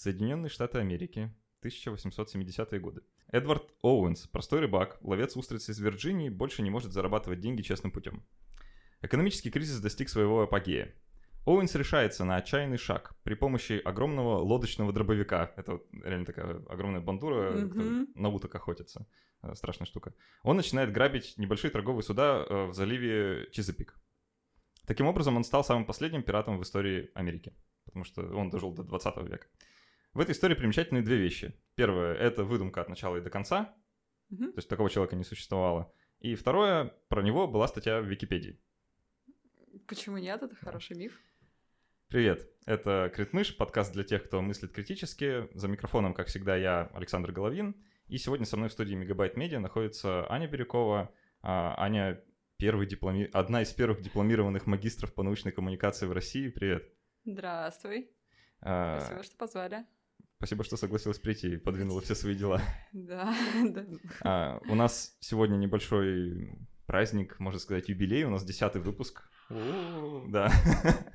Соединенные Штаты Америки, 1870-е годы. Эдвард Оуэнс, простой рыбак, ловец устриц из Вирджинии, больше не может зарабатывать деньги честным путем. Экономический кризис достиг своего апогея. Оуэнс решается на отчаянный шаг при помощи огромного лодочного дробовика. Это вот реально такая огромная бандура, кто на уток охотится. Э, Страшная штука. Он начинает грабить небольшие торговые суда э, в заливе Чизапик. Таким образом, он стал самым последним пиратом в истории Америки, потому что он дожил до 20 века. В этой истории примечательны две вещи. Первое — это выдумка от начала и до конца, Мгм. то есть такого человека не существовало. И второе, про него была статья в Википедии. Почему нет? Это хороший миф. Привет, это Критмыш, подкаст для тех, кто мыслит критически. За микрофоном, как всегда, я, Александр Головин. И сегодня со мной в студии Мегабайт Медиа находится Аня Бирюкова. А, Аня первый дипломи... одна из первых дипломированных магистров по научной коммуникации в России. Привет. Здравствуй. А, Спасибо, что позвали. Спасибо, что согласилась прийти и подвинула все свои дела. Да, да. А, у нас сегодня небольшой праздник, можно сказать, юбилей. У нас десятый выпуск. Да.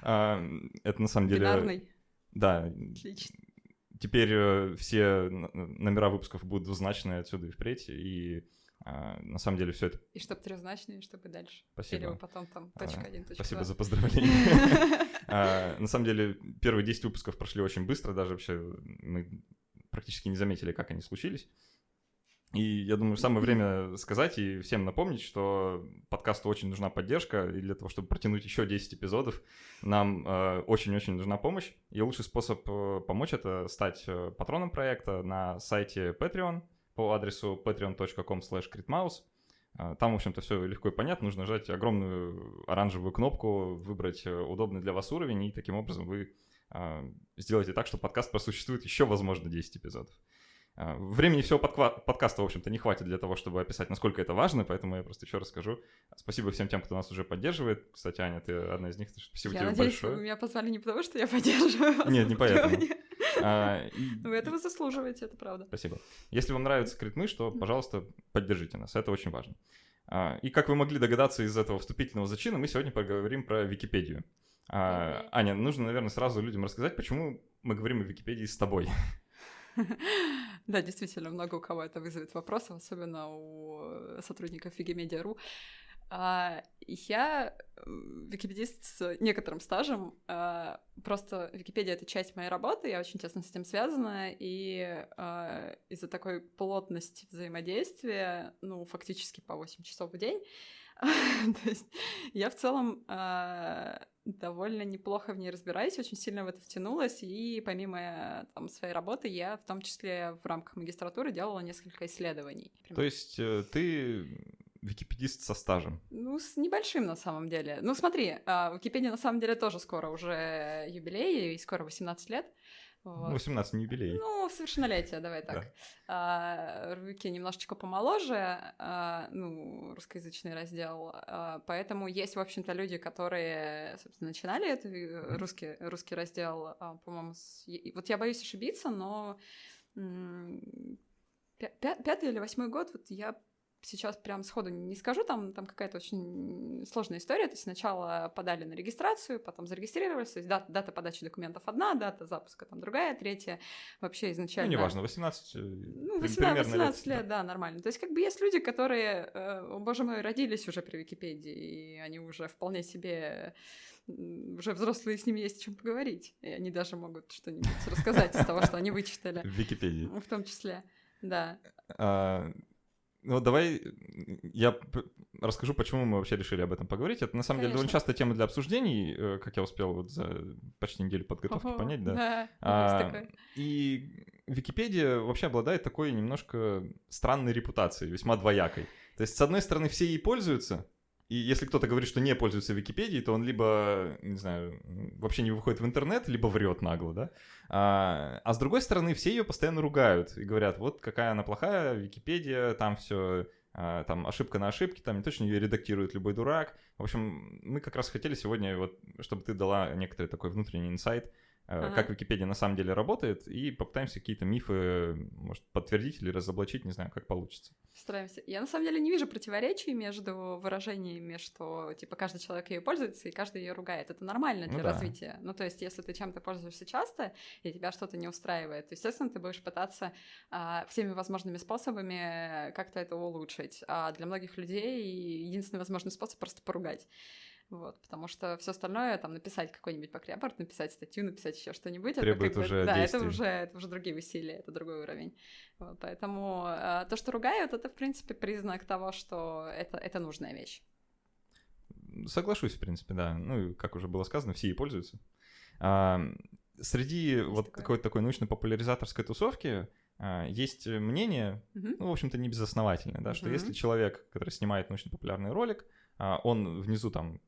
А, Это на самом деле... Бинарный. Да, Отлично. теперь э, все номера выпусков будут двузначные отсюда и впредь, и а, на самом деле все это... И чтобы трехзначные, чтобы дальше. Спасибо. Или вы потом там А, точка один, точка Спасибо за поздравление. А, На самом деле первые 10 выпусков прошли очень быстро, даже вообще мы практически не заметили, как они случились. И я думаю, самое время сказать и всем напомнить, что подкасту очень нужна поддержка, и для того, чтобы протянуть еще 10 эпизодов, нам э, очень-очень нужна помощь. И лучший способ э, помочь — это стать э, патроном проекта на сайте Patreon по адресу patreon.com slash Там, в общем-то, все легко и понятно. Нужно нажать огромную оранжевую кнопку, выбрать э, удобный для вас уровень, и таким образом вы а, сделаете так, что подкаст просуществует еще, возможно, 10 эпизодов. А, Времени всего подква- подкаста, в общем-то, не хватит для того, чтобы описать, насколько это важно, поэтому я просто еще расскажу. Спасибо всем тем, кто нас уже поддерживает. Кстати, Аня, ты одна из них. Спасибо Я тебе надеюсь, большое. вы меня позвали не потому, что я поддерживаю вас. Нет, не поэтому. А, Вы этого заслуживаете, это правда. Спасибо. Если вам нравится Критмыш, то, пожалуйста, поддержите нас, это очень важно. А, И как вы могли догадаться из этого вступительного зачина, мы сегодня поговорим про Википедию. А. Аня, нужно, наверное, сразу людям рассказать, почему мы говорим о Википедии с тобой. Да, действительно, много у кого это вызовет вопросов, особенно у э, сотрудников Wikimedia.ru. А, Я википедист с некоторым стажем. а, Просто Википедия — это часть моей работы, я очень тесно с этим связана, и а, из-за такой плотности взаимодействия, ну, фактически по 8 часов в день, то есть я в целом а, довольно неплохо в ней разбираюсь, очень сильно в это втянулась, и помимо там, своей работы я в том числе в рамках магистратуры делала несколько исследований. То есть э, ты википедист со стажем. Ну, с небольшим на самом деле. Ну, смотри, а, Википедия на самом деле тоже скоро уже юбилей, и скоро 18 лет. Вот. 18 не юбилей. Ну, совершеннолетие, давай так. Да. А, Вики немножечко помоложе, а, ну, русскоязычный раздел, а, поэтому есть, в общем-то, люди, которые, собственно, начинали этот Мгм. русский, русский раздел, а, по-моему, с- вот я боюсь ошибиться, но м, пятый или восьмой год, вот я сейчас прям сходу не скажу, там, там какая-то очень сложная история. То есть сначала подали на регистрацию, потом зарегистрировались, то есть дата, дата подачи документов одна, дата запуска там другая, третья. Вообще Ну, изначально... неважно, 18, э, Ну, при- 18, примерно 18 лет, да, нормально. То есть, как бы есть люди, которые, э, о, боже мой, родились уже при Википедии, и они уже вполне себе уже взрослые, с ними есть о чем поговорить. И они даже могут что-нибудь рассказать из того, что они вычитали. в Википедии. В том числе, да. Ну, давай я расскажу, почему мы вообще решили об этом поговорить. Это, на самом деле, довольно Конечно. частая тема для обсуждений, э, как я успел вот за почти неделю подготовки Ого, понять, да. Да, А. И Википедия вообще обладает такой немножко странной репутацией, весьма двоякой. То есть, с одной стороны, все ей пользуются, и если кто-то говорит, что не пользуется Википедией, то он либо, не знаю, вообще не выходит в интернет, либо врет нагло, да. А, а с другой стороны, все ее постоянно ругают и говорят, вот какая она плохая, Википедия, там все там ошибка на ошибке, там не точно ее редактирует любой дурак. В общем, мы как раз хотели сегодня, вот, чтобы ты дала некоторый такой внутренний инсайт, ага. как Википедия на самом деле работает, и попытаемся какие-то мифы, может, подтвердить или разоблачить, не знаю, как получится. Стараемся. Я на самом деле не вижу противоречий между выражениями, что типа каждый человек ее пользуется и каждый ее ругает. Это нормально для ну, да. развития. Ну, то есть, если ты чем-то пользуешься часто, и тебя что-то не устраивает, то, естественно, ты будешь пытаться а, всеми возможными способами как-то это улучшить. А для многих людей единственный возможный способ просто поругать. Вот, потому что все остальное, там, написать какой-нибудь покрепорт, написать статью, написать еще что-нибудь, это как уже бы, Да, это уже, это уже другие усилия, это другой уровень. Вот, поэтому э, то, что ругают, это, в принципе, признак того, что это, это нужная вещь. Соглашусь, в принципе, да. Ну, как уже было сказано, все ей пользуются. А, среди есть вот такое. такой, такой научно-популяризаторской тусовки а, есть мнение, mm-hmm. ну, в общем-то, не безосновательное, да, mm-hmm. что если человек, который снимает научно-популярный ролик, он внизу там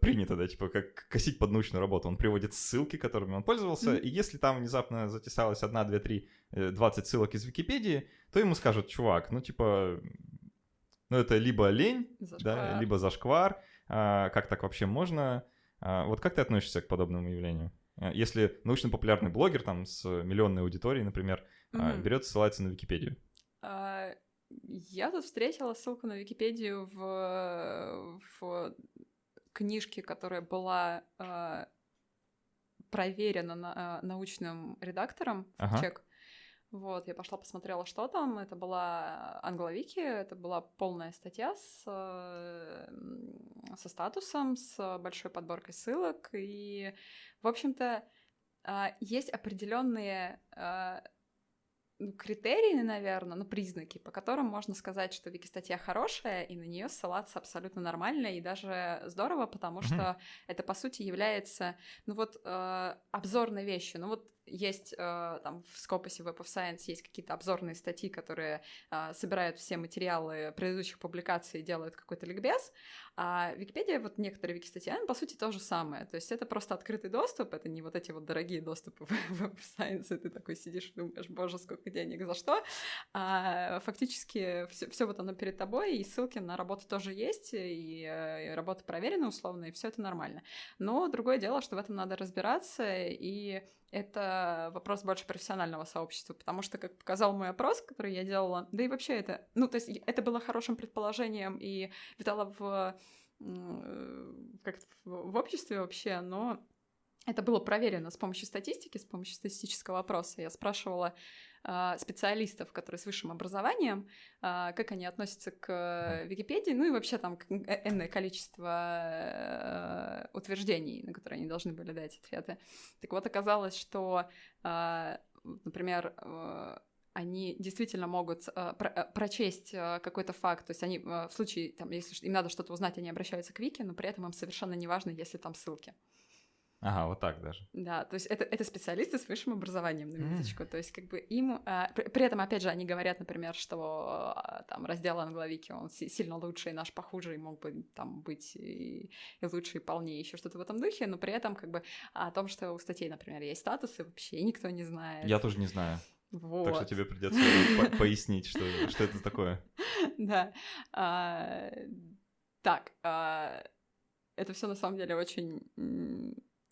принято, да, типа как косить под научную работу, он приводит ссылки, которыми он пользовался, mm-hmm. и если там внезапно затесалось 1, 2, 3, 20 ссылок из Википедии, то ему скажут, чувак, ну типа, ну это либо лень, зашквар. да, либо зашквар, а, как так вообще можно? А, вот как ты относишься к подобному явлению? А, если научно-популярный блогер там с миллионной аудиторией, например, mm-hmm. берет ссылается на Википедию. Uh я тут встретила ссылку на Википедию в, в книжке, которая была э, проверена на, э, научным редактором ага. чек. Вот, я пошла посмотрела, что там. Это была англовики, это была полная статья с, со статусом, с большой подборкой ссылок. И, в общем-то, есть определенные ну, критерии, наверное, ну, признаки, по которым можно сказать, что Вики-статья хорошая, и на нее ссылаться абсолютно нормально и даже здорово, потому mm-hmm. что это, по сути, является, ну, вот, э, обзорной вещью. Ну, вот есть э, там в Scopus Web of Science есть какие-то обзорные статьи, которые э, собирают все материалы предыдущих публикаций и делают какой-то ликбез, а Википедия, вот некоторые вики-статьи, по сути, то же самое. То есть это просто открытый доступ, это не вот эти вот дорогие доступы в Web of Science, и ты такой сидишь и думаешь, боже, сколько денег, за что? А фактически все, вот оно перед тобой, и ссылки на работу тоже есть, и, и работа проверена условно, и все это нормально. Но другое дело, что в этом надо разбираться, и это вопрос больше профессионального сообщества, потому что, как показал мой опрос, который я делала, да и вообще это, ну, то есть это было хорошим предположением и витало в, как в обществе вообще, но это было проверено с помощью статистики, с помощью статистического опроса. Я спрашивала э, специалистов, которые с высшим образованием, э, как они относятся к Википедии, ну и вообще там э, энное количество э, утверждений, на которые они должны были дать ответы. Так вот, оказалось, что, э, например, э, они действительно могут э, э, прочесть э, какой-то факт, то есть они э, в случае, там, если им надо что-то узнать, они обращаются к Вики, но при этом им совершенно не важно, если там ссылки. Ага, вот так даже. Да, то есть это, это специалисты с высшим образованием, на минуточку. Mm. То есть как бы им... А, при, при этом, опять же, они говорят, например, что а, там раздел англовики, он си- сильно лучше, и наш похуже, и мог бы там быть и, и лучше, и полнее, еще что-то в этом духе, но при этом как бы о том, что у статей, например, есть статусы, вообще никто не знает. Я тоже не знаю. Вот. Так что тебе придется пояснить, что, что это такое. Да. А, так, это все на самом деле очень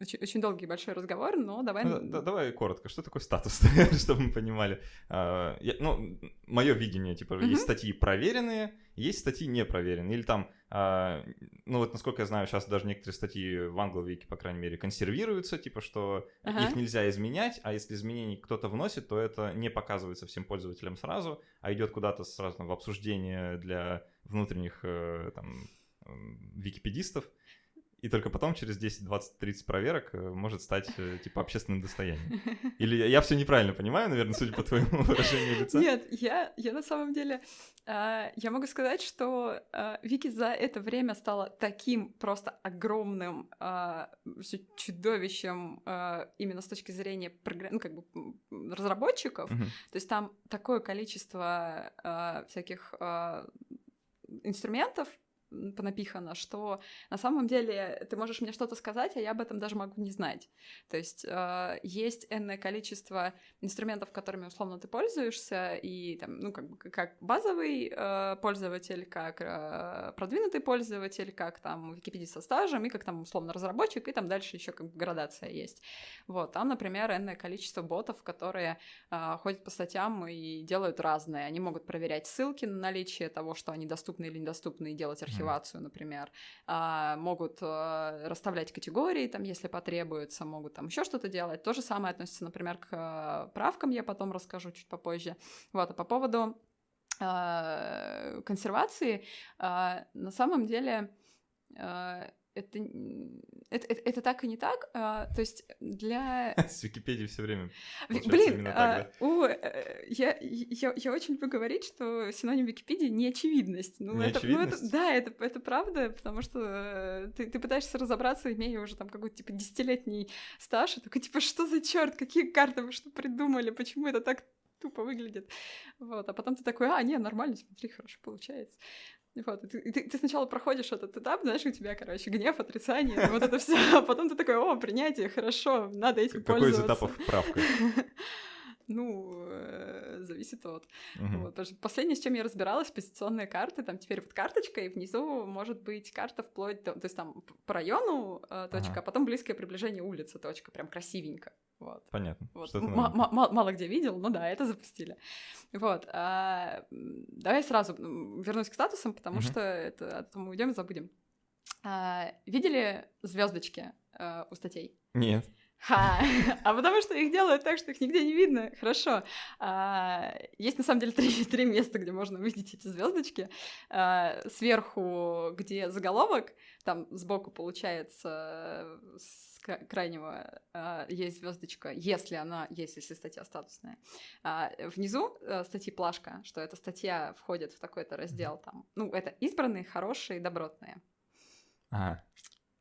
очень, очень долгий большой разговор, но давай... Ну, да, давай коротко, что такое статус, чтобы мы понимали. А, я, ну, мое видение, типа, mm-hmm. есть статьи проверенные, есть статьи непроверенные. Или там, а, ну вот насколько я знаю, сейчас даже некоторые статьи в англовике, по крайней мере, консервируются, типа, что uh-huh. их нельзя изменять, а если изменений кто-то вносит, то это не показывается всем пользователям сразу, а идет куда-то сразу в обсуждение для внутренних э, там википедистов и только потом, через 10, 20, 30 проверок, э, может стать, э, типа, общественным достоянием. Или я все неправильно понимаю, наверное, судя по твоему выражению лица? Нет, я, я на самом деле... Э, я могу сказать, что э, Вики за это время стала таким просто огромным э, чудовищем именно с точки зрения программ... ну, как бы разработчиков. Uh-huh. То есть там такое количество всяких инструментов понапихано, что на самом деле ты можешь мне что-то сказать, а я об этом даже могу не знать. То есть э, есть энное количество инструментов, которыми условно ты пользуешься, и там, ну, как бы как базовый э, пользователь, как э, продвинутый пользователь, как там Википедия со стажем, и как там условно разработчик, и там дальше еще как бы градация есть. Вот, там, например, энное количество ботов, которые э, ходят по статьям и делают разные. Они могут проверять ссылки на наличие того, что они доступны или недоступны, и делать архив архивацию, например, а, могут а, расставлять категории, там, если потребуется, могут там еще что-то делать. То же самое относится, например, к а, правкам, я потом расскажу чуть попозже. Вот, а по поводу консервации, на самом деле это, это, это, это так и не так. А, то есть для... С Википедией все время Блин, так, а, да? у, э, я, я, я очень люблю говорить, что синоним Википедии — неочевидность. Ну, неочевидность? Это, ну, это, да, это, это правда, потому что э, ты, ты пытаешься разобраться, имея уже там какой-то, типа, десятилетний стаж, и такой, типа, что за черт, какие карты вы что придумали, почему это так тупо выглядит. Вот, а потом ты такой, а, не, нормально, смотри, хорошо получается. Вот, и ты, ты, ты сначала проходишь этот этап, знаешь, у тебя, короче, гнев, отрицание, вот это все, а потом ты такой, о, принятие, хорошо, надо этим Какой пользоваться. Какой из этапов правка? Ну, э, зависит от. Угу. Вот, потому что последнее, с чем я разбиралась, позиционные карты, там теперь вот карточка, и внизу может быть карта вплоть до, то есть там по району э, точка, ага. а потом близкое приближение улицы точка, прям красивенько. Вот. Понятно. Вот. мало где видел, но да, это запустили. Вот. А, давай сразу вернусь к статусам, потому угу. что это, этого мы уйдем и забудем. А, видели звездочки а, у статей? Нет. Ха, а потому что их делают так, что их нигде не видно. Хорошо. А, есть на самом деле три, три места, где можно увидеть эти звездочки. А, сверху, где заголовок, там сбоку получается с крайнего а, есть звездочка, если она есть, если статья статусная. А, внизу а, статьи плашка, что эта статья входит в такой-то раздел там. Ну, это избранные, хорошие, добротные. Ага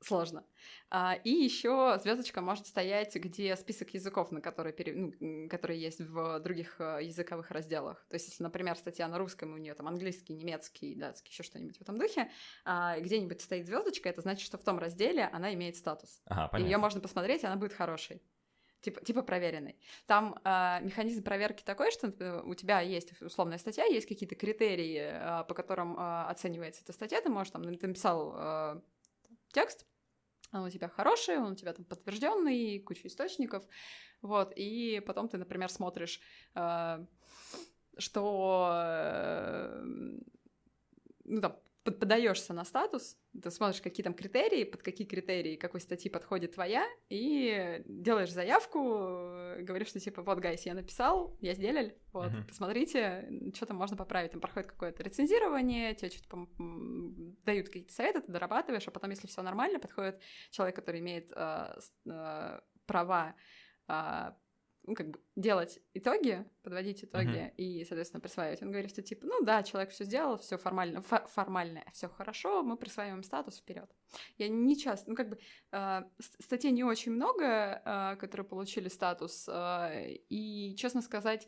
сложно. А, и еще звездочка может стоять, где список языков, на которые, пере... ну, которые есть в других э, языковых разделах. То есть, если, например, статья на русском, у нее там английский, немецкий, датский, еще что-нибудь в этом духе, а, где-нибудь стоит звездочка, это значит, что в том разделе она имеет статус. Ага, Ее можно посмотреть, и она будет хорошей типа, типа проверенный. Там э, механизм проверки такой, что у тебя есть условная статья, есть какие-то критерии, э, по которым э, оценивается эта статья, ты можешь там, ты написал э, текст, он у тебя хороший, он у тебя там подтвержденный, куча источников, вот, и потом ты, например, смотришь, э, что, э, ну, там, подаешься на статус, ты смотришь, какие там критерии, под какие критерии какой статьи подходит твоя, и делаешь заявку, говоришь, что типа, вот, гайс, я написал, я сделал, вот, uh-huh. посмотрите, что там можно поправить. Там проходит какое-то рецензирование, тебе что-то дают какие-то советы, ты дорабатываешь, а потом, если все нормально, подходит человек, который имеет э, э, права э, ну, как бы делать итоги, подводить итоги uh-huh. и, соответственно, присваивать. Он говорит, что типа, ну да, человек все сделал, все формально, фо- формально, все хорошо, мы присваиваем статус вперед. Я не часто, ну как бы э, статей не очень много, э, которые получили статус, э, и, честно сказать,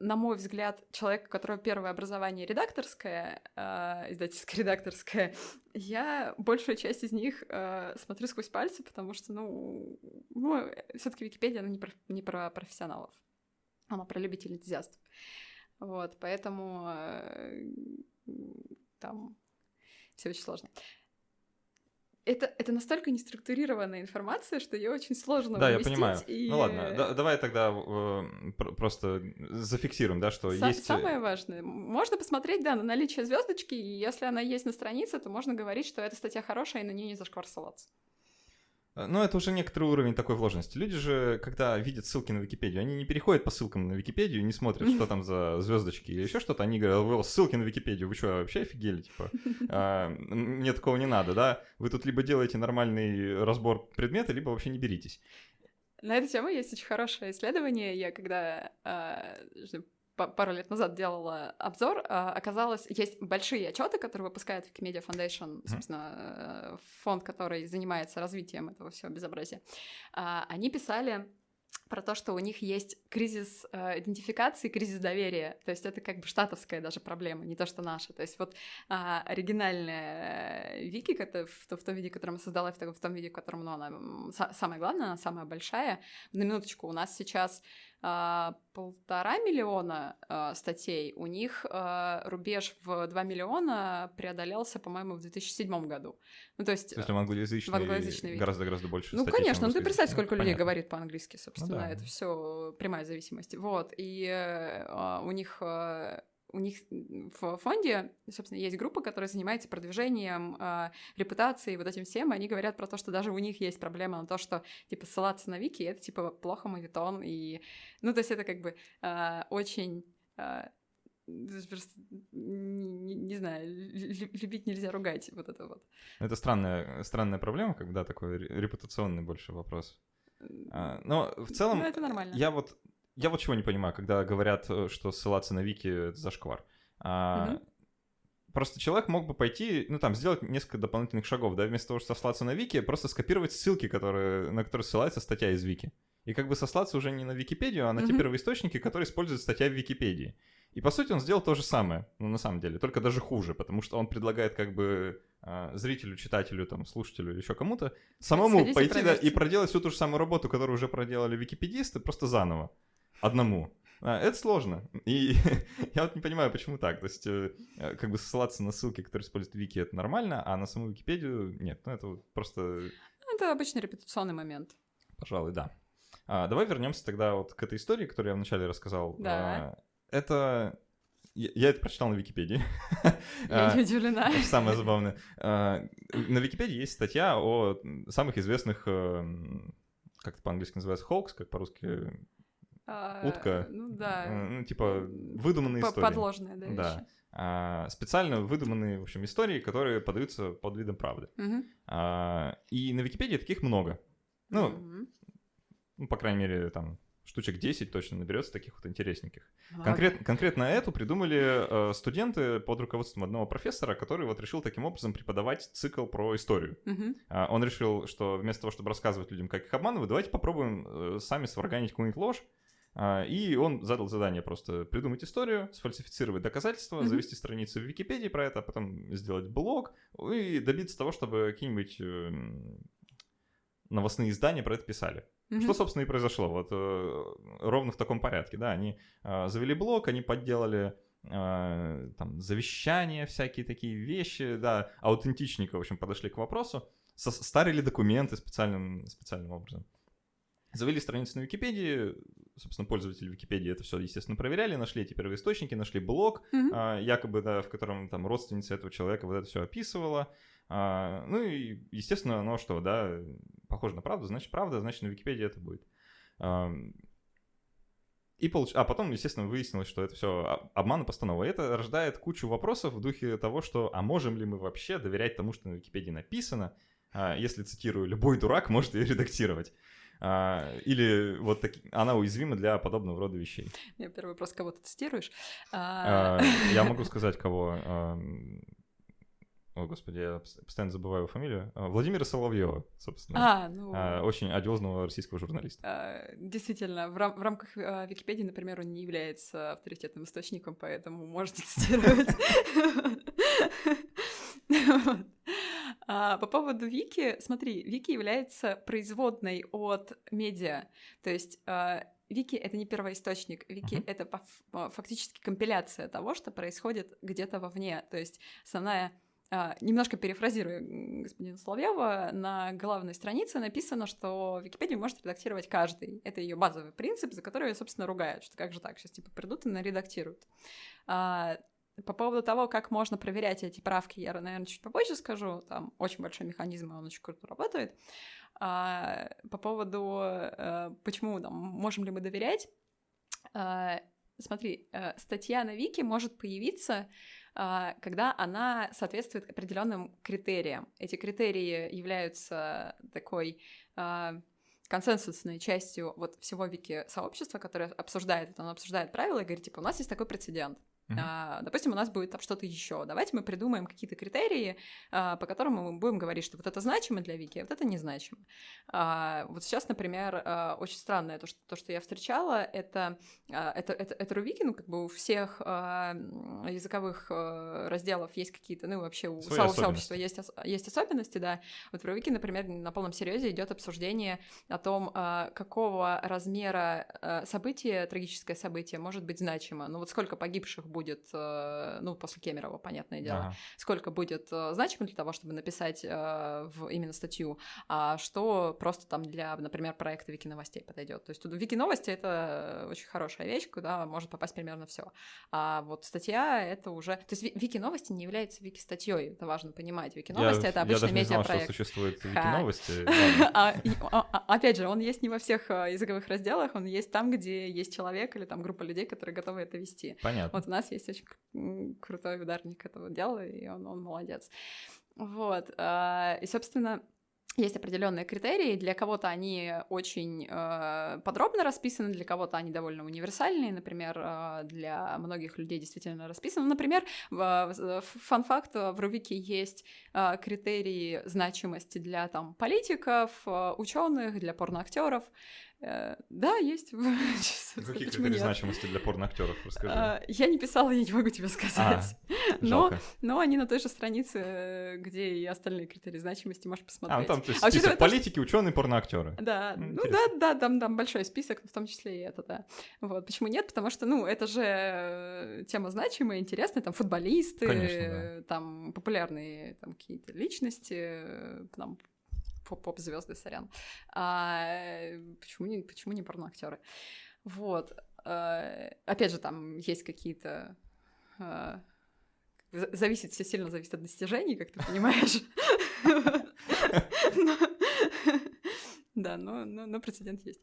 на мой взгляд, человек, у которого первое образование редакторское, э, издательско-редакторское, я большую часть из них э, смотрю сквозь пальцы, потому что, ну, ну все-таки Википедия, она не про, не про профессионалов, она про любителей энтузиастов. Вот, поэтому э, там все очень сложно это, это настолько неструктурированная информация, что ее очень сложно Да, я понимаю. И... Ну ладно, да, давай тогда э, просто зафиксируем, да, что Са- есть... Э, самое важное. Можно посмотреть, да, на наличие звездочки, и если она есть на странице, то можно говорить, что эта статья хорошая, и на нее не зашквар ссылаться. Э, ну, это уже некоторый уровень такой вложенности. Люди же, когда видят ссылки на Википедию, они не переходят по ссылкам на Википедию, не смотрят, что там за звездочки или еще что-то. Они говорят, ссылки на Википедию, вы что, вообще офигели? Типа, а, мне такого не надо, да? Вы тут либо делаете нормальный разбор предмета, либо вообще не беритесь. На эту тему есть очень хорошее исследование. Я когда а, пару лет назад делала обзор, а, оказалось, есть большие отчеты, которые выпускает Wikimedia Foundation, собственно, э, фонд, который занимается развитием этого всего безобразия. А, они писали про то, что у них есть кризис э, идентификации, кризис доверия. То есть это как бы штатовская даже проблема, не то, что наша. То есть вот э, оригинальная Вики, это в, в том виде, который мы создала, в, в том виде, в котором ну, она самая главная, она самая большая. На минуточку, у нас сейчас полтора миллиона а, статей, у них а, рубеж в 2 миллиона преодолелся, по-моему, в 2007 году. Ну, то есть... Если в англоязычной, гораздо-гораздо больше Ну, конечно, ну ты представь, сколько людей говорит по-английски, собственно, ну, да. это все прямая зависимость. Вот, и э, у них у них в фонде, собственно, есть группа, которая занимается продвижением э, репутации, вот этим всем, и они говорят про то, что даже у них есть проблема на то, что, типа, ссылаться на вики — это, типа, плохо мавитон, и, ну, то есть это как бы э, очень... Э, просто, не, не знаю, любить нельзя ругать, вот это вот. Это странная, странная проблема, когда такой репутационный больше вопрос. А, но в целом, ну, это нормально. я вот я вот чего не понимаю, когда говорят, э, что ссылаться на вики — это зашквар. А, mm Просто человек мог бы пойти, ну там, сделать несколько дополнительных шагов, да, вместо того, чтобы сослаться на вики, просто скопировать ссылки, которые, на которые ссылается статья из вики. И как бы сослаться уже не на Википедию, а на mm-hmm. те первоисточники, которые используют статья в Википедии. И по сути он сделал то же самое, ну на самом деле, только даже хуже, потому что он предлагает как бы э, зрителю, читателю, там, слушателю или еще кому-то самому Сходите пойти да, и проделать всю ту же самую работу, которую уже проделали википедисты, просто заново одному. А, это сложно. И я вот не понимаю, почему так. То есть, э, э, как бы ссылаться на ссылки, которые используют Вики, это нормально, а на саму Википедию нет. Ну, это вот просто... Это обычный репутационный момент. Пожалуй, да. А, давай вернемся тогда вот к этой истории, которую я вначале рассказал. Да. А, это... Я, это прочитал на Википедии. Я не удивлена. Самое забавное. А, на Википедии есть статья о самых известных, э, как это по-английски называется, холкс, как по-русски а, утка. Ну да. Ну, типа, выдуманные истории. Подложные, да, Да. А, специально выдуманные, в общем, истории, которые подаются под видом правды. Угу. А, и на Википедии таких много. Ну, угу. ну, по крайней мере, там штучек 10 точно наберется таких вот интересненьких. Конкрет, конкретно эту придумали э, студенты под руководством одного профессора, который вот решил таким образом преподавать цикл про историю. Uh-huh. Э, он решил, что вместо того, чтобы рассказывать людям, как их обманывать, давайте попробуем э, сами сварганить какую-нибудь ложь, и он задал задание просто придумать историю, сфальсифицировать доказательства, mm-hmm. завести страницу в Википедии про это, а потом сделать блог и добиться того, чтобы какие-нибудь эм, новостные издания про это писали. Mm-hmm. Что, собственно, и произошло. Вот э, ровно в таком порядке, да. Они э, завели блог, они подделали э, там завещания, всякие такие вещи, да, аутентичненько, в общем, подошли к вопросу, старили документы специальным, специальным образом. Завели страницу на Википедии, собственно, пользователи Википедии это все, естественно, проверяли, нашли эти первоисточники, нашли блог, mm-hmm. а, якобы, да, в котором там родственница этого человека вот это все описывала. А, ну и, естественно, оно что, да, похоже на правду, значит, правда, значит, на Википедии это будет. А, и получ... А потом, естественно, выяснилось, что это все обман и постанова. И это рождает кучу вопросов в духе того, что а можем ли мы вообще доверять тому, что на Википедии написано, а, если, цитирую, любой дурак может ее редактировать. А, или вот так, она уязвима для подобного рода вещей. Я первый вопрос, кого ты тестируешь? А... Я могу сказать, кого. О, господи, я постоянно забываю фамилию. Владимира Соловьева, собственно. А, ну... Очень одиозного российского журналиста. А, действительно, в, рам- в рамках а, Википедии, например, он не является авторитетным источником, поэтому можете цитировать. А, по поводу Вики, смотри, Вики является производной от медиа, то есть а, Вики — это не первоисточник, Вики uh-huh. — это а, фактически компиляция того, что происходит где-то вовне, то есть основная а, немножко перефразирую господина Соловьева, на главной странице написано, что Википедию может редактировать каждый. Это ее базовый принцип, за который ее, собственно, ругают, что как же так, сейчас типа придут и наредактируют. А, по поводу того, как можно проверять эти правки, я, наверное, чуть попозже скажу. Там очень большой механизм, и он очень круто работает. А, по поводу, а, почему, там, можем ли мы доверять, а, смотри, а, статья на Вики может появиться, а, когда она соответствует определенным критериям. Эти критерии являются такой... А, консенсусной частью вот всего вики сообщества, которое обсуждает это, оно обсуждает правила и говорит, типа, у нас есть такой прецедент, Uh-huh. А, допустим, у нас будет там что-то еще. Давайте мы придумаем какие-то критерии, а, по которым мы будем говорить, что вот это значимо для Вики, а вот это незначимо. А, вот сейчас, например, а, очень странное то, что, то, что я встречала, это, а, это, это, это Рувики, ну, как бы у всех а, языковых а, разделов есть какие-то, ну, вообще у Свои сообщества есть, есть особенности, да. Вот в Рувики, например, на полном серьезе идет обсуждение о том, а, какого размера а, события, трагическое событие может быть значимо. Ну, вот сколько погибших будет, э, ну, после Кемерова, понятное дело, ага. сколько будет э, значимо для того, чтобы написать э, в именно статью, а что просто там для, например, проекта Вики новостей подойдет. То есть тут Вики новости это очень хорошая вещь, куда может попасть примерно все. А вот статья это уже, то есть Вики новости не является Вики статьей, это важно понимать. Вики новости это обычный медиапроект. Я даже не знал, что существует Вики новости. А, а, опять же, он есть не во всех языковых разделах, он есть там, где есть человек или там группа людей, которые готовы это вести. Понятно. Вот у нас нас есть очень крутой ударник этого дела, и он, он молодец. Вот. А, и, собственно, есть определенные критерии, для кого-то они очень э, подробно расписаны, для кого-то они довольно универсальные, например, э, для многих людей действительно расписаны. Например, фан-факт, в Рувике есть э, критерии значимости для там, политиков, э, ученых, для порноактеров, Э, да, есть. Какие критерии значимости для порноактеров? Расскажи. А, я не писала, я не могу тебе сказать. А, но, но они на той же странице, где и остальные критерии значимости, можешь посмотреть. А, ну там то есть, а список политики, ученые, порноактеры. Да, ну да, да, там, там большой список, в том числе и это, да. Вот, почему нет? Потому что, ну, это же э, тема значимая, интересная, там футболисты, Конечно, да. там популярные там какие-то личности, э, там поп-звезды, сорян. А, почему, не, почему не порноактеры? Вот. А, опять же, там есть какие-то... А, зависит, все сильно зависит от достижений, как ты понимаешь. Да, но, но, но прецедент есть.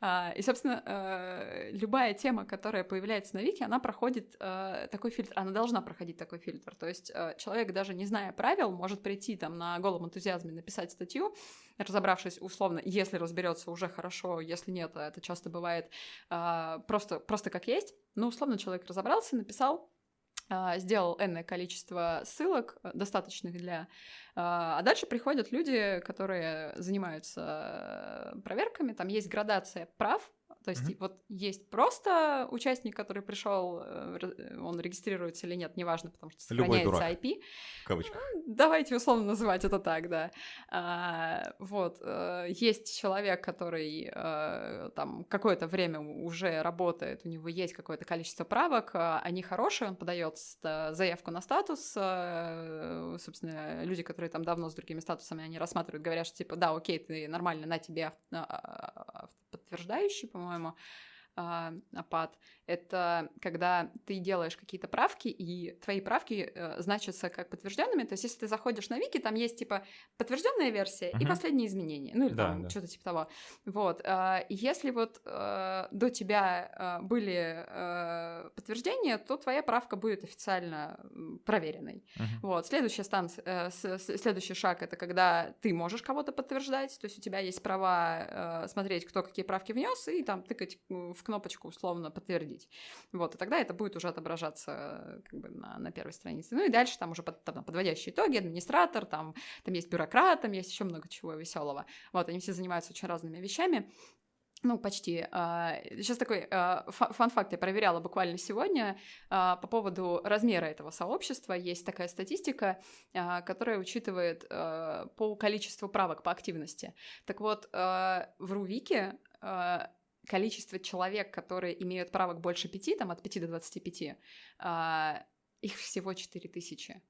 А, и, собственно, э, любая тема, которая появляется на Вики, она проходит э, такой фильтр, она должна проходить такой фильтр. То есть э, человек, даже не зная правил, может прийти там на голом энтузиазме, написать статью, разобравшись условно, если разберется уже хорошо, если нет, это часто бывает просто, просто как есть. Но условно человек разобрался, написал, сделал энное количество ссылок, достаточных для а, а дальше приходят люди, которые занимаются проверками, там есть градация прав, то есть mm-hmm. вот есть просто участник, который пришел, э, он регистрируется или нет, неважно, потому что сохраняется Любой дурак, IP. В кавычках. Давайте условно называть это так, да. А, вот э, есть человек, который а, там какое-то время уже работает, у него есть какое-то количество правок, а, они хорошие, он подает заявку на статус, а, собственно, люди, которые там давно с другими статусами, они рассматривают, говорят, что типа, да, окей, ты нормально, на тебе подтверждающий, по-моему, а, апат, это когда ты делаешь какие-то правки, и твои правки э, значатся как подтвержденными. То есть, если ты заходишь на Вики, там есть типа подтвержденная версия uh-huh. и последние изменения. Ну, или да, там да. что-то типа того. Вот. Э, если вот э, до тебя э, были э, подтверждения, то твоя правка будет официально проверенной. Uh-huh. Вот. Следующая станция, э, с, следующий шаг это когда ты можешь кого-то подтверждать, то есть у тебя есть права э, смотреть, кто какие правки внес, и там тыкать в кнопочку условно подтвердить. Вот, и тогда это будет уже отображаться как бы на, на первой странице. Ну и дальше там уже под, там, подводящие итоги, администратор, там, там есть бюрократ, там есть еще много чего веселого. Вот, они все занимаются очень разными вещами. Ну, почти. Сейчас такой фан-факт я проверяла буквально сегодня а, по поводу размера этого сообщества. Есть такая статистика, а, которая учитывает а, по количеству правок по активности. Так вот, в Рувике количество человек, которые имеют правок больше пяти, там от 5 до 25, а, их всего 4 тысячи.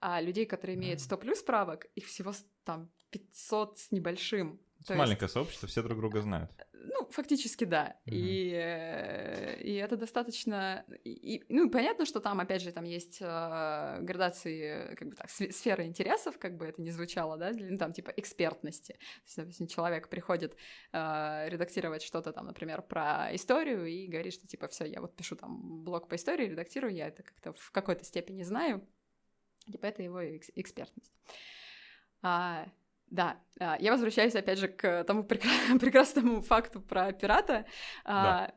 А людей, которые имеют 100 плюс правок, их всего там 500 с небольшим. Маленькое есть... сообщество, все друг друга знают. Ну, фактически да. Mm-hmm. И, э, и это достаточно... И, ну, понятно, что там, опять же, там есть э, градации, как бы так, сферы интересов, как бы это ни звучало, да, ну, там типа экспертности. То есть, допустим, человек приходит э, редактировать что-то там, например, про историю и говорит, что типа все, я вот пишу там блог по истории, редактирую, я это как-то в какой-то степени знаю. Типа это его экс- экспертность. А, да, а, я возвращаюсь опять же к тому прекрасному факту про пирата. А, да.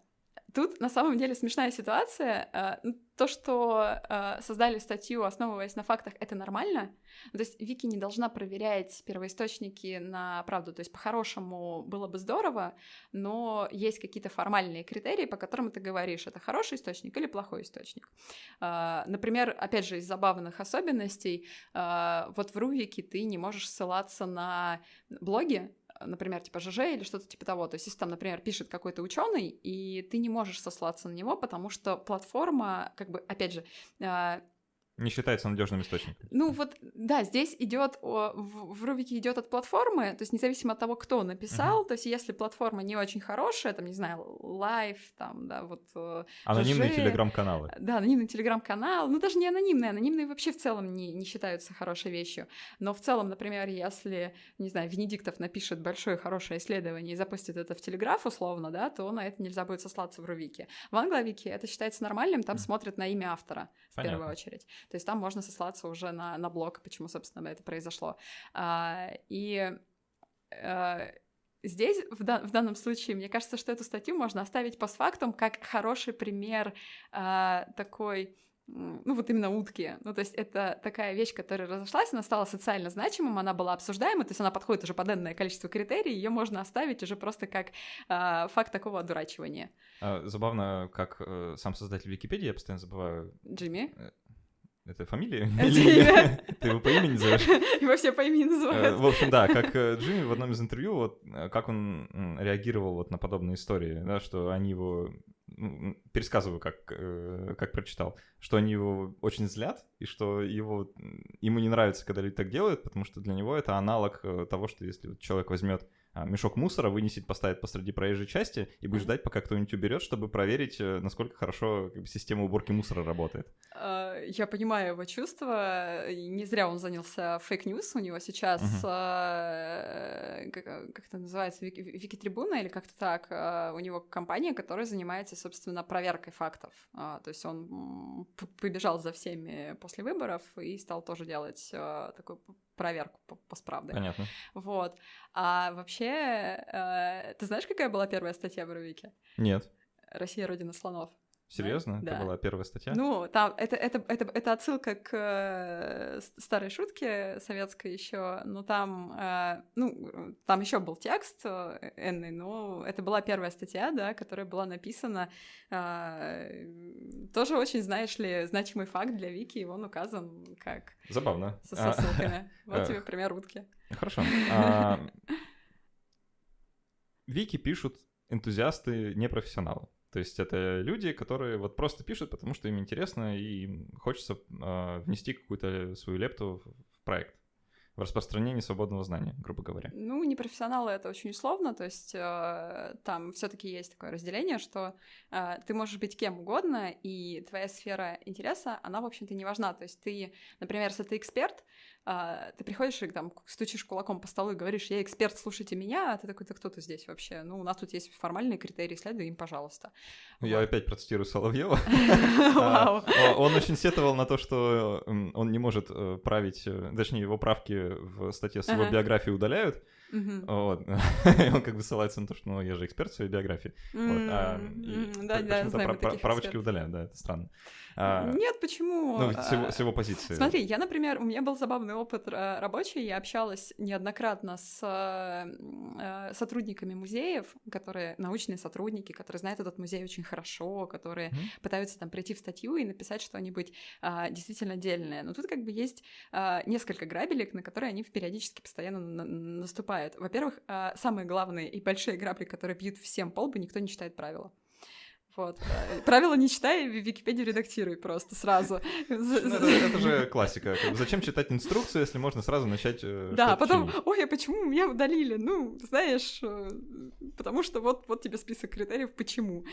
Тут на самом деле смешная ситуация. Э, ну, то, что э, создали статью, основываясь на фактах, это нормально. То есть Вики не должна проверять первоисточники на правду. То есть по-хорошему было бы здорово, но есть какие-то формальные критерии, по которым ты говоришь, это хороший источник или плохой источник. Э, например, опять же, из забавных особенностей, вот в Рувике ты не можешь ссылаться на блоги, например, типа ЖЖ или что-то типа того. То есть, если там, например, пишет какой-то ученый, и ты не можешь сослаться на него, потому что платформа, как бы, опять же, а, не считается надежным источником. Ну вот, да, здесь идет в, Рувики идет от платформы, то есть независимо от того, кто написал, uh-huh. то есть если платформа не очень хорошая, там, не знаю, Live, там, да, вот... Э, анонимные телеграм-каналы. Да, анонимный телеграм-канал, ну даже не анонимные, анонимные вообще в целом не, не считаются хорошей вещью, но в целом, например, если, не знаю, Венедиктов напишет большое хорошее исследование и запустит это в телеграф условно, да, то на это нельзя будет сослаться в Рувике. В англовике это считается нормальным, там uh-huh. смотрят на имя автора в Понятно. первую очередь. То есть там можно сослаться уже на, на блог, почему, собственно, это произошло. А, и а, здесь, в, дан- в данном случае, мне кажется, что эту статью можно оставить постфактум как хороший пример а, такой ну вот именно утки. Ну, то есть это такая вещь, которая разошлась, она стала социально значимым, она была обсуждаема, то есть она подходит уже под энное количество критерий, ее можно оставить уже просто как э, факт такого одурачивания. А, забавно, как э, сам создатель Википедии, я постоянно забываю... Джимми? Э, это фамилия? Или ты его по имени называешь? Его все по имени называют. В общем, да, как э, Джимми в одном из интервью, вот э, как он реагировал вот на подобные истории, да, что они его пересказываю, как, э, как прочитал, что они его очень злят, и что его, ему не нравится, когда люди так делают, потому что для него это аналог того, что если человек возьмет мешок мусора вынесет, поставит посреди проезжей части и будет ждать, пока кто-нибудь уберет, чтобы проверить, э, насколько хорошо как бы, система уборки мусора работает. А, я понимаю его чувства. Не зря он занялся fake news. У него сейчас, uh-huh. как, как это называется, Вики-трибуна или как-то так. У него компания, которая занимается, собственно, проверкой фактов. То есть он побежал за всеми после выборов и стал тоже делать такой проверку по, по справде. Понятно. Вот. А вообще, э, ты знаешь, какая была первая статья в Рувике? Нет. Россия родина слонов. Серьезно? Да? Это была первая статья? Ну, там это, это, это, это отсылка к э, старой шутке советской еще, но там, э, ну, там еще был текст э, энный, но это была первая статья, да, которая была написана. Тоже очень, знаешь ли, значимый факт для Вики, и он указан как... Забавно. Со, со ссылками. Вот тебе пример утки. Хорошо. А, Вики пишут энтузиасты, непрофессионалы. То есть это люди, которые вот просто пишут, потому что им интересно и им хочется э, внести какую-то свою лепту в проект в распространении свободного знания, грубо говоря. Ну, непрофессионалы это очень условно, то есть э, там все-таки есть такое разделение, что э, ты можешь быть кем угодно, и твоя сфера интереса, она, в общем-то, не важна. То есть ты, например, если ты эксперт, а, ты приходишь и там стучишь кулаком по столу и говоришь, я эксперт, слушайте меня, а ты такой, да кто ты здесь вообще? Ну, у нас тут есть формальные критерии, следуй им, пожалуйста. Ну, я опять процитирую Соловьева. А, он очень сетовал на то, что он не может э, править, э, точнее, его правки в статье с его биографией удаляют. Вот. он как бы ссылается на то, что ну, я же эксперт в своей биографии. Вот. Про- правочки удаляют, да, это странно. А, Нет, почему? Ну, с его позиции. Смотри, я, например, у меня был забавный опыт э, рабочий, я общалась неоднократно с э, сотрудниками музеев, которые научные сотрудники, которые знают этот музей очень хорошо, которые mm-hmm. пытаются там прийти в статью и написать что-нибудь а, действительно отдельное. Но тут как бы есть а, несколько грабелек, на которые они периодически постоянно наступают. Во-первых, а, самые главные и большие грабли, которые бьют всем полбы, никто не читает правила. Вот. Правила не читай, в Википедию редактируй просто сразу. Ну, это, это же классика. Зачем читать инструкцию, если можно сразу начать э, Да, потом, чинить? ой, а почему меня удалили? Ну, знаешь, э, потому что вот, вот тебе список критериев, почему.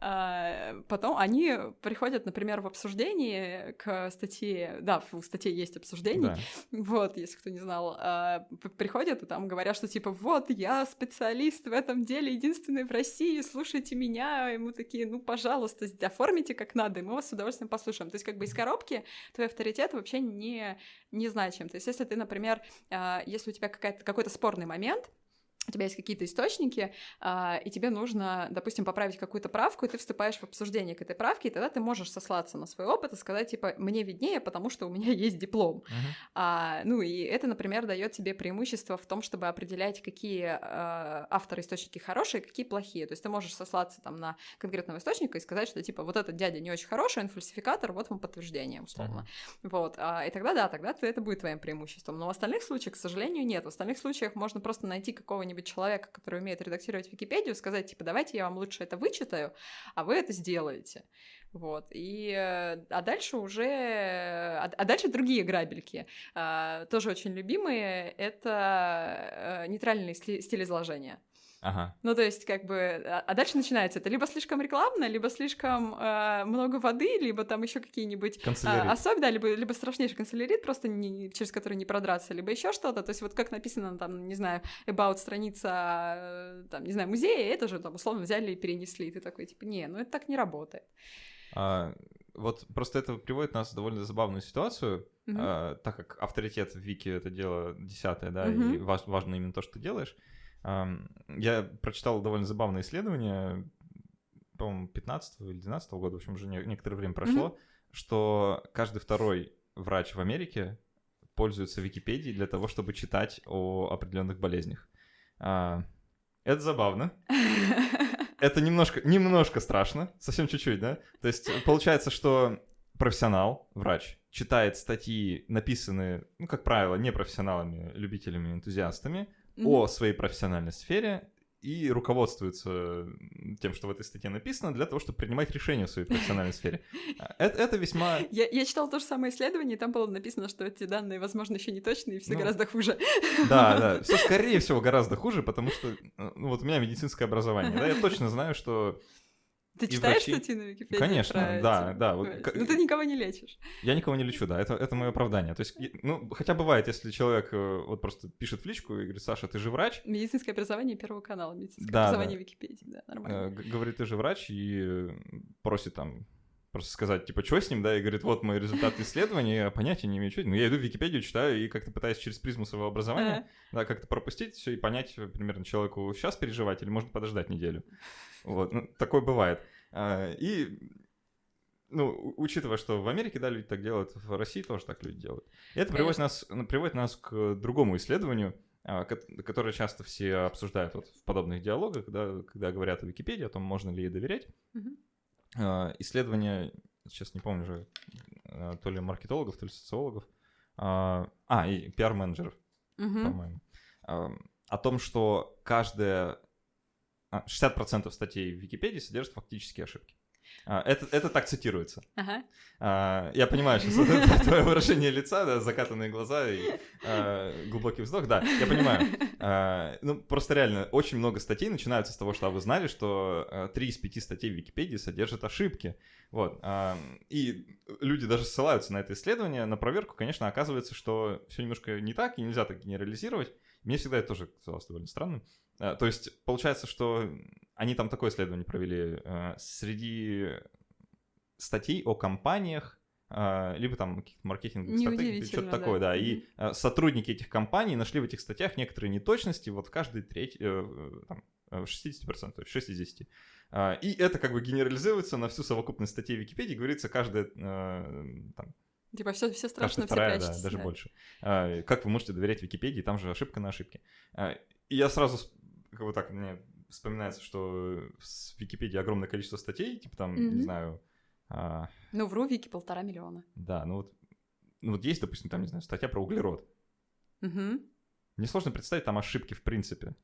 А, потом они приходят, например, в обсуждении к статье, да, в статье есть обсуждение, да. вот, если кто не знал, а, приходят и там говорят, что типа, вот, я специалист в этом деле, единственный в России, слушайте меня, и мы такие, ну, пожалуйста, оформите как надо, и мы вас с удовольствием послушаем. То есть, как бы из коробки твой авторитет вообще не, не значим. То есть, если ты, например, а, если у тебя какой-то спорный момент, у тебя есть какие-то источники, а, и тебе нужно, допустим, поправить какую-то правку, и ты вступаешь в обсуждение к этой правке, и тогда ты можешь сослаться на свой опыт и сказать, типа, мне виднее, потому что у меня есть диплом. А, ну и это, например, дает тебе преимущество в том, чтобы определять, какие а, авторы источники хорошие, какие плохие. То есть ты можешь сослаться там на конкретного источника и сказать, что типа вот этот дядя не очень хороший, он фальсификатор, вот вам подтверждение, условно. Вот. А, и тогда да, тогда это будет твоим преимуществом. Но в остальных случаях, к сожалению, нет. В остальных случаях можно просто найти какого-нибудь человека, который умеет редактировать Википедию, сказать, типа, давайте я вам лучше это вычитаю, а вы это сделаете. Вот. И, э, а дальше уже... А, а дальше другие грабельки. А, тоже очень любимые. Это э, нейтральный сли- стиль изложения. Ага. Ну, то есть, как бы, а а дальше начинается это либо слишком рекламно, либо слишком э, много воды, либо там еще какие-нибудь а, особенно, да, либо, либо страшнейший канцелярит, просто не- через который не продраться, либо еще что-то. То есть, вот как написано там, не знаю, about страница, э, там, не знаю, музея, это же там условно взяли и перенесли. Ты такой, типа, не, ну это так не работает. А, вот просто это приводит нас в довольно забавную ситуацию, Мгм. а, так как авторитет в Вики это дело десятое, да, Мгм. и важ- важно именно то, что ты делаешь. Я прочитал довольно забавное исследование, по-моему, 15 или 12 года, в общем, уже не- некоторое время прошло, что каждый второй врач в Америке пользуется Википедией для того, чтобы читать о определенных болезнях. А, Это забавно. Это немножко, немножко страшно, совсем чуть-чуть, да? То есть э, получается, что профессионал, врач, читает статьи, написанные, ну, как правило, непрофессионалами, любителями, энтузиастами, О своей профессиональной сфере и руководствуется тем, что в этой статье написано, для того, чтобы принимать решения в своей профессиональной сфере. А, Это, это весьма... Я, я читала то же самое исследование, и там было написано, что эти данные, возможно, еще не точные, и все Ну, гораздо хуже. Да, да, все скорее всего гораздо хуже, потому что, э, ну, вот у меня медицинское образование, да, я точно знаю, что Ты И читаешь врачи- статьи на Википедии? Конечно, про да, эти- да, вот как- Ну ты никого не лечишь. я никого не лечу, да, это, это мое оправдание. То есть, ну, хотя бывает, если человек э, вот просто пишет в личку и говорит, Саша, ты же врач, Медицинское образование Первого канала, медицинское Да, образование да. Википедии, да, э, нормально. говорит, ты же врач, и просит там просто сказать, типа, что с ним, да, и говорит, вот мой результат исследования, я понятия не имею, что это. Ну, я иду в Википедию, читаю, и как-то пытаюсь через призму своего образования, да, как-то пропустить все и понять э, примерно человеку сейчас переживать или можно подождать неделю. Вот, ну, такое бывает. А, И, ну, учитывая, что в Америке, да, люди так делают, в России тоже так люди делают. И это приводит нас, ну, приводит нас к другому исследованию, а, ко- которое часто все обсуждают вот в подобных диалогах, да, когда говорят о Википедии, о том, можно ли ей доверять. Мгм. А, Исследование, сейчас не помню уже, а, то ли маркетологов, то ли социологов, а, а, и пиар-менеджеров, Мгм. по-моему, о том, что каждая... а, 60% статей в Википедии содержат фактические ошибки. А, Это, это так цитируется. Ага. А, Я понимаю сейчас твое выражение лица, да, закатанные глаза и а, глубокий вздох, да, я понимаю. А, Ну, просто реально, очень много статей начинаются с того, что а вы знали, что три из пяти статей в Википедии содержат ошибки. Вот. И люди даже ссылаются на это исследование, на проверку, конечно, оказывается, что все немножко не так, и нельзя так генерализировать. Мне всегда это тоже казалось довольно странным. То есть, получается, что они там такое исследование провели. а, Среди статей о компаниях, а, либо там каких-то маркетинговых стратегий, что-то да. такое, да. И а, сотрудники этих компаний нашли в этих статьях некоторые неточности вот в каждой треть, э, э, там, э, в 60%, то есть 6 из 10. А, И это как бы генерализуется на всю совокупность статей Википедии, говорится, каждая э, там, Типа все, все страшно, все вторая, да, прячется. даже да. больше. А, Как вы можете доверять Википедии, там же ошибка на ошибке. А, И я сразу, как бы так, мне вспоминается, что в Википедии огромное количество статей, типа там, не Мгм. знаю, а, Ну, в Рувике полтора миллиона. да, ну вот, ну вот есть, допустим, там, не знаю, статья про углерод. Мгм. Мне сложно представить там ошибки в принципе.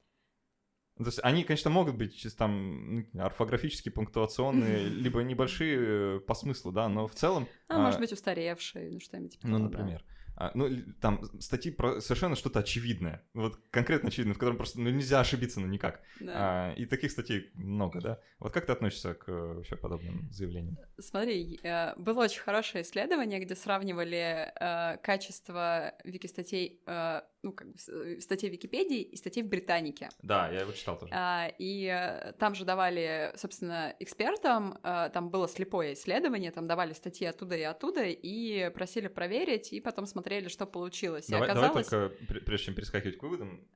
То есть они, конечно, могут быть чисто там ну, орфографические, пунктуационные, либо небольшие э, по смыслу, да, но в целом... А, а, может быть, устаревшие, ну что-нибудь типа Ну, того, да. А, ну, там статьи про совершенно что-то очевидное. Вот конкретно очевидное, в котором просто ну, нельзя ошибиться, ну никак. Да. А, и таких статей много, да? Вот как ты относишься к э, вообще подобным заявлениям? Смотри, э, было очень хорошее исследование, где сравнивали э, качество вики-статей, э, ну, как бы, статей в Википедии и статей в Британике. Да, я его читал тоже. А, и там же давали, собственно, экспертам, э, там было слепое исследование, там давали статьи оттуда и оттуда, и просили проверить, и потом смотрели, что получилось. И давай, давай оказалось... только, пр- прежде чем перескакивать к выводам,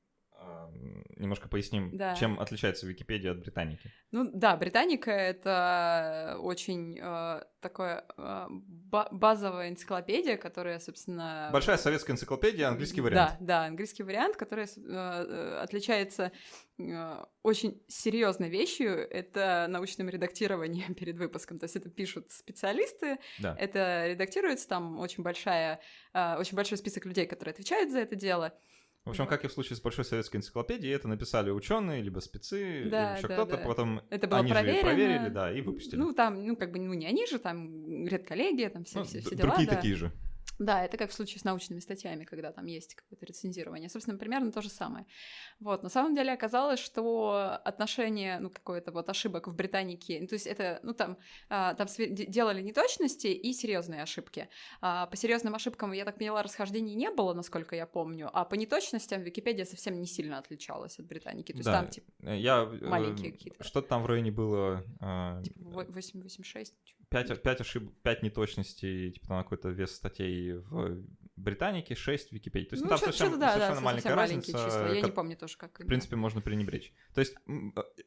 немножко поясним, Да. чем отличается Википедия от Британики. Ну да, Британика — это очень э, такое э, ба- базовая энциклопедия, которая, собственно... Большая советская энциклопедия, английский вариант. Да, да, английский вариант, который э, э, отличается э, очень серьезной вещью. Это научным редактированием перед выпуском. То есть это пишут специалисты, Да. это редактируется, там очень большая, э, очень большой список людей, которые отвечают за это дело. В общем, как и в случае с большой советской энциклопедией, это написали ученые, либо спецы, Да, либо еще да, кто-то, да. потом Это было они же проверено. и проверили, да, и выпустили. Ну, там, ну, как бы, ну, не они же, там, редколлегия, там все, Ну, все, все дела, другие да. такие же. Да, это как в случае с научными статьями, когда там есть какое-то рецензирование. Собственно, примерно то же самое. Вот, на самом деле оказалось, что отношение, ну, какое-то вот ошибок в Британике, то есть это, ну, там, а, там делали неточности и серьезные ошибки. А, по серьезным ошибкам, я так поняла, расхождений не было, насколько я помню, а по неточностям Википедия совсем не сильно отличалась от Британики. То есть Да, там, типа, Э, Я, э, маленькие какие-то. Что-то там в районе было а, типа 8-8-6. 5, 5 ошибок, 5 неточностей, типа там какой-то вес статей в Британике, 6 в Википедии. То есть ну, там совершенно, да, да, совершенно совсем маленькая маленькие разница, числа. Я ко- не помню тоже, как в принципе, можно пренебречь. То есть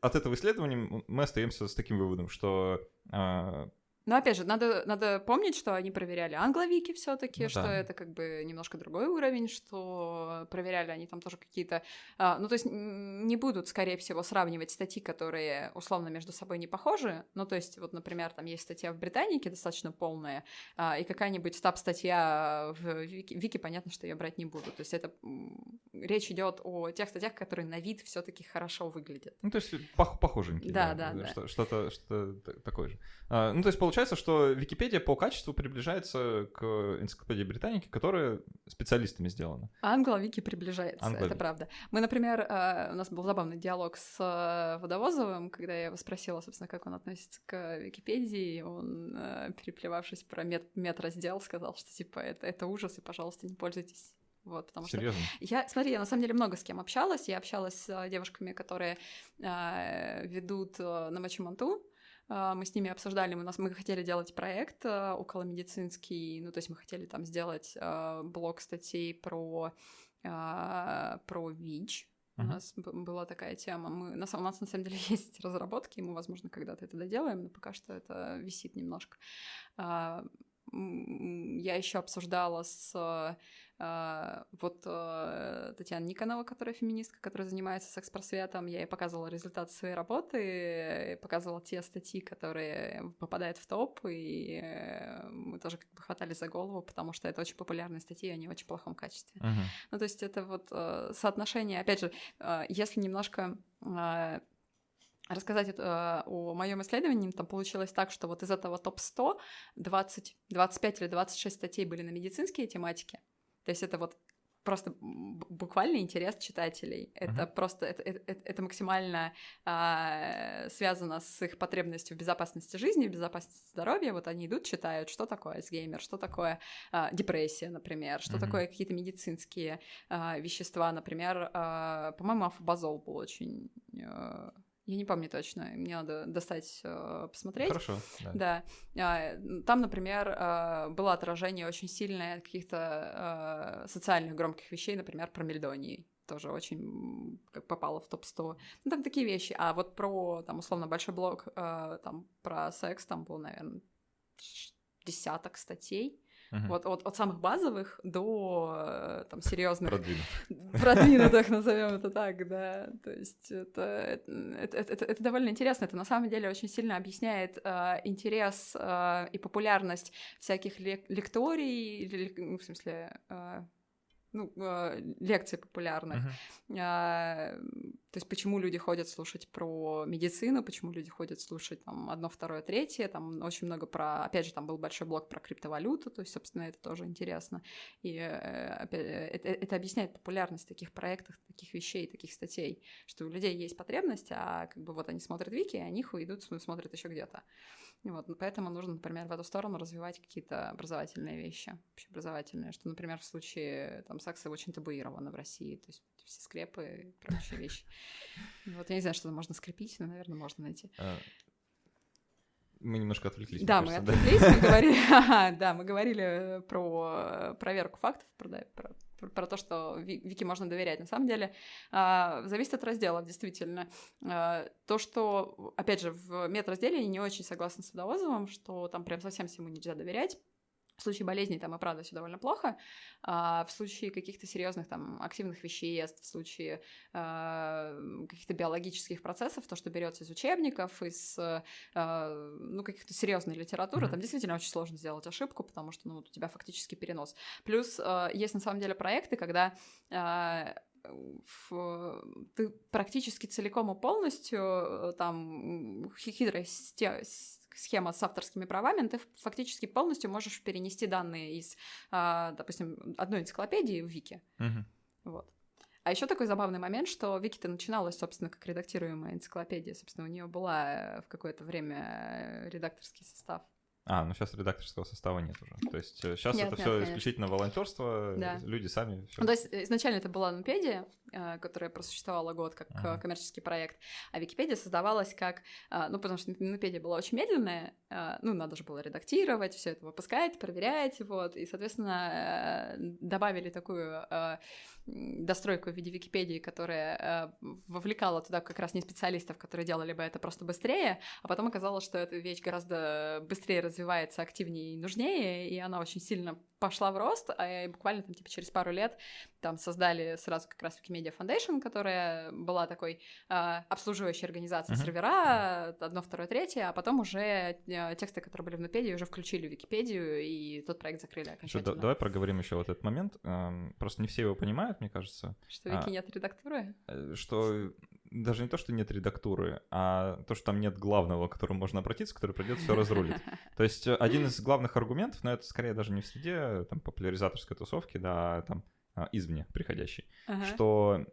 от этого исследования мы остаемся с таким выводом, что а, Но опять же, надо, надо помнить, что они проверяли англовики все-таки, Ну что да. это как бы немножко другой уровень, что проверяли они там тоже какие-то. а, ну, то есть не будут, скорее всего, сравнивать статьи, которые условно между собой не похожи. Ну, то есть, вот, например, там есть статья в Британике достаточно полная, а, и какая-нибудь стаб-статья в Вики, Вики, понятно, что я брать не буду. То есть это речь идет о тех статьях, которые на вид все-таки хорошо выглядят. Ну, то есть пох- похоженькие. Да, да, да. что- Что-то, что т- такое же. А, ну, то есть получается, что Википедия по качеству приближается к энциклопедии Британики, которая специалистами сделана. Англовики приближается, Англовики. это правда. Мы, например, э, у нас был забавный диалог с э, Водовозовым, когда я его спросила, собственно, как он относится к Википедии, он, э, переплевавшись про мет, медраздел, сказал, что типа это, это ужас, и, пожалуйста, не пользуйтесь. Вот, потому что Серьезно. я, смотри, я на самом деле много с кем общалась. Я общалась с девушками, которые э, ведут э, на Мачиманту. Э, мы с ними обсуждали, мы, нас, мы хотели делать проект э, околомедицинский, ну, то есть мы хотели там сделать э, блок статей про, про ВИЧ. У Мгм. нас была такая тема. Мы, на, у нас на самом деле есть разработки, и мы, возможно, когда-то это доделаем, но пока что это висит немножко. А, я еще обсуждала с а, вот э, Татьяна Никонова, которая феминистка, которая занимается секс-просветом. Я ей показывала результаты своей работы, э, показывала те статьи, которые попадают в топ, и э, мы тоже как бы хватали за голову, потому что это очень популярные статьи, они в очень плохом качестве. Мгм. Ну, то есть это вот соотношение, опять же, если немножко рассказать э, о моем исследовании, там получилось так, что вот из этого топ-100 20, 25 или 26 статей были на медицинские тематики. То есть это вот просто буквально интерес читателей. Это Мгм. просто, это, это- это- максимально а, связано с их потребностью в безопасности жизни, в безопасности здоровья. Вот они идут, читают, что такое Альцгеймер, что такое а, депрессия, например, что Мгм. такое какие-то медицинские а, вещества, например, а, по-моему, афобазол был очень... э, я не помню точно, мне надо достать, э, посмотреть. Хорошо. да. Да. А, Там, например, а, было отражение очень сильное каких-то а, социальных громких вещей, например, про мельдонии. Тоже очень как попало в топ-100. Ну, там такие вещи. А вот про, там, условно, большой блог там, про секс, там был, наверное, десяток статей. Мгм. Вот от, от самых базовых до э, там серьезных Продвинут. продвинутых, назовем это так, да. То есть это, это, это, это- довольно интересно. Это на самом деле очень сильно объясняет э, интерес э, и популярность всяких лек- лекторий, лек- ну, в смысле, э, ну, э, лекций популярных. Мгм. А, то есть почему люди ходят слушать про медицину, почему люди ходят слушать там одно, второе, третье, там очень много про, опять же, там был большой блок про криптовалюту, то есть, собственно, это тоже интересно. И э, опять, э, это, это объясняет популярность таких проектов, таких вещей, таких статей, что у людей есть потребность, а как бы вот они смотрят вики, и они см- смотрят еще где-то. Вот, ну, поэтому нужно, например, в эту сторону развивать какие-то образовательные вещи, общеобразовательные, что, например, в случае там секса очень табуировано в России, то есть все скрепы и прочие вещи. Вот я не знаю, что там можно скрепить, но, наверное, можно найти. А, Мы немножко отвлеклись. Да, мы отвлеклись, мы говорили, да, мы говорили про проверку фактов, про, про, то, что Вики можно доверять. На самом деле, а, зависит от разделов, действительно. А, то, что, опять же, в медразделе я не очень согласна с Водовозовым, что там прям совсем всему нельзя доверять. В случае болезней там и правда все довольно плохо. А в случае каких-то серьезных там активных веществ, в случае э, каких-то биологических процессов, то, что берется из учебников, из э, ну, каких-то серьезной литературы, mm-hmm. там действительно очень сложно сделать ошибку, потому что ну, у тебя фактически перенос. Плюс э, есть на самом деле проекты, когда э, в, ты практически целиком и полностью э, там хитрой схема с авторскими правами, ты фактически полностью можешь перенести данные из, а, допустим, одной энциклопедии в Вики. Угу. Вот. А еще такой забавный момент, что Вики-то начиналась, собственно, как редактируемая энциклопедия. Собственно, у нее была э, в какое-то время редакторский состав. А, ну сейчас редакторского состава нет уже. То есть сейчас э, нет, это все исключительно волонтерство, да. люди сами. Всё. Ну, то есть изначально это была Нупедия, э, которая просуществовала год как ага. коммерческий проект, а Википедия создавалась как, э, ну потому что Нупедия была очень медленная, ну надо же было редактировать, все это выпускать, проверять, вот, и соответственно добавили такую достройку в виде Википедии, которая вовлекала туда как раз не специалистов, которые делали бы это просто быстрее, а потом оказалось, что эта вещь гораздо быстрее развивается активнее и нужнее, и она очень сильно пошла в рост, а буквально там типа через пару лет там создали сразу как раз Wikimedia Foundation, которая была такой э, обслуживающей организацией uh-huh. сервера, одно, второе, третье, а потом уже э, тексты, которые были в Нупедии, уже включили в Википедию, и тот проект закрыли окончательно. Что, давай проговорим еще вот этот момент. Эм, просто не все его понимают, мне кажется. Что Вики а, нет редактуры? Э, что даже не то, что нет редактуры, а то, что там нет главного, к которому можно обратиться, который придет все разрулить. То есть э, один из главных аргументов, но это скорее даже не в среде там, популяризаторской тусовки, да, а там а, извне приходящий, ага. что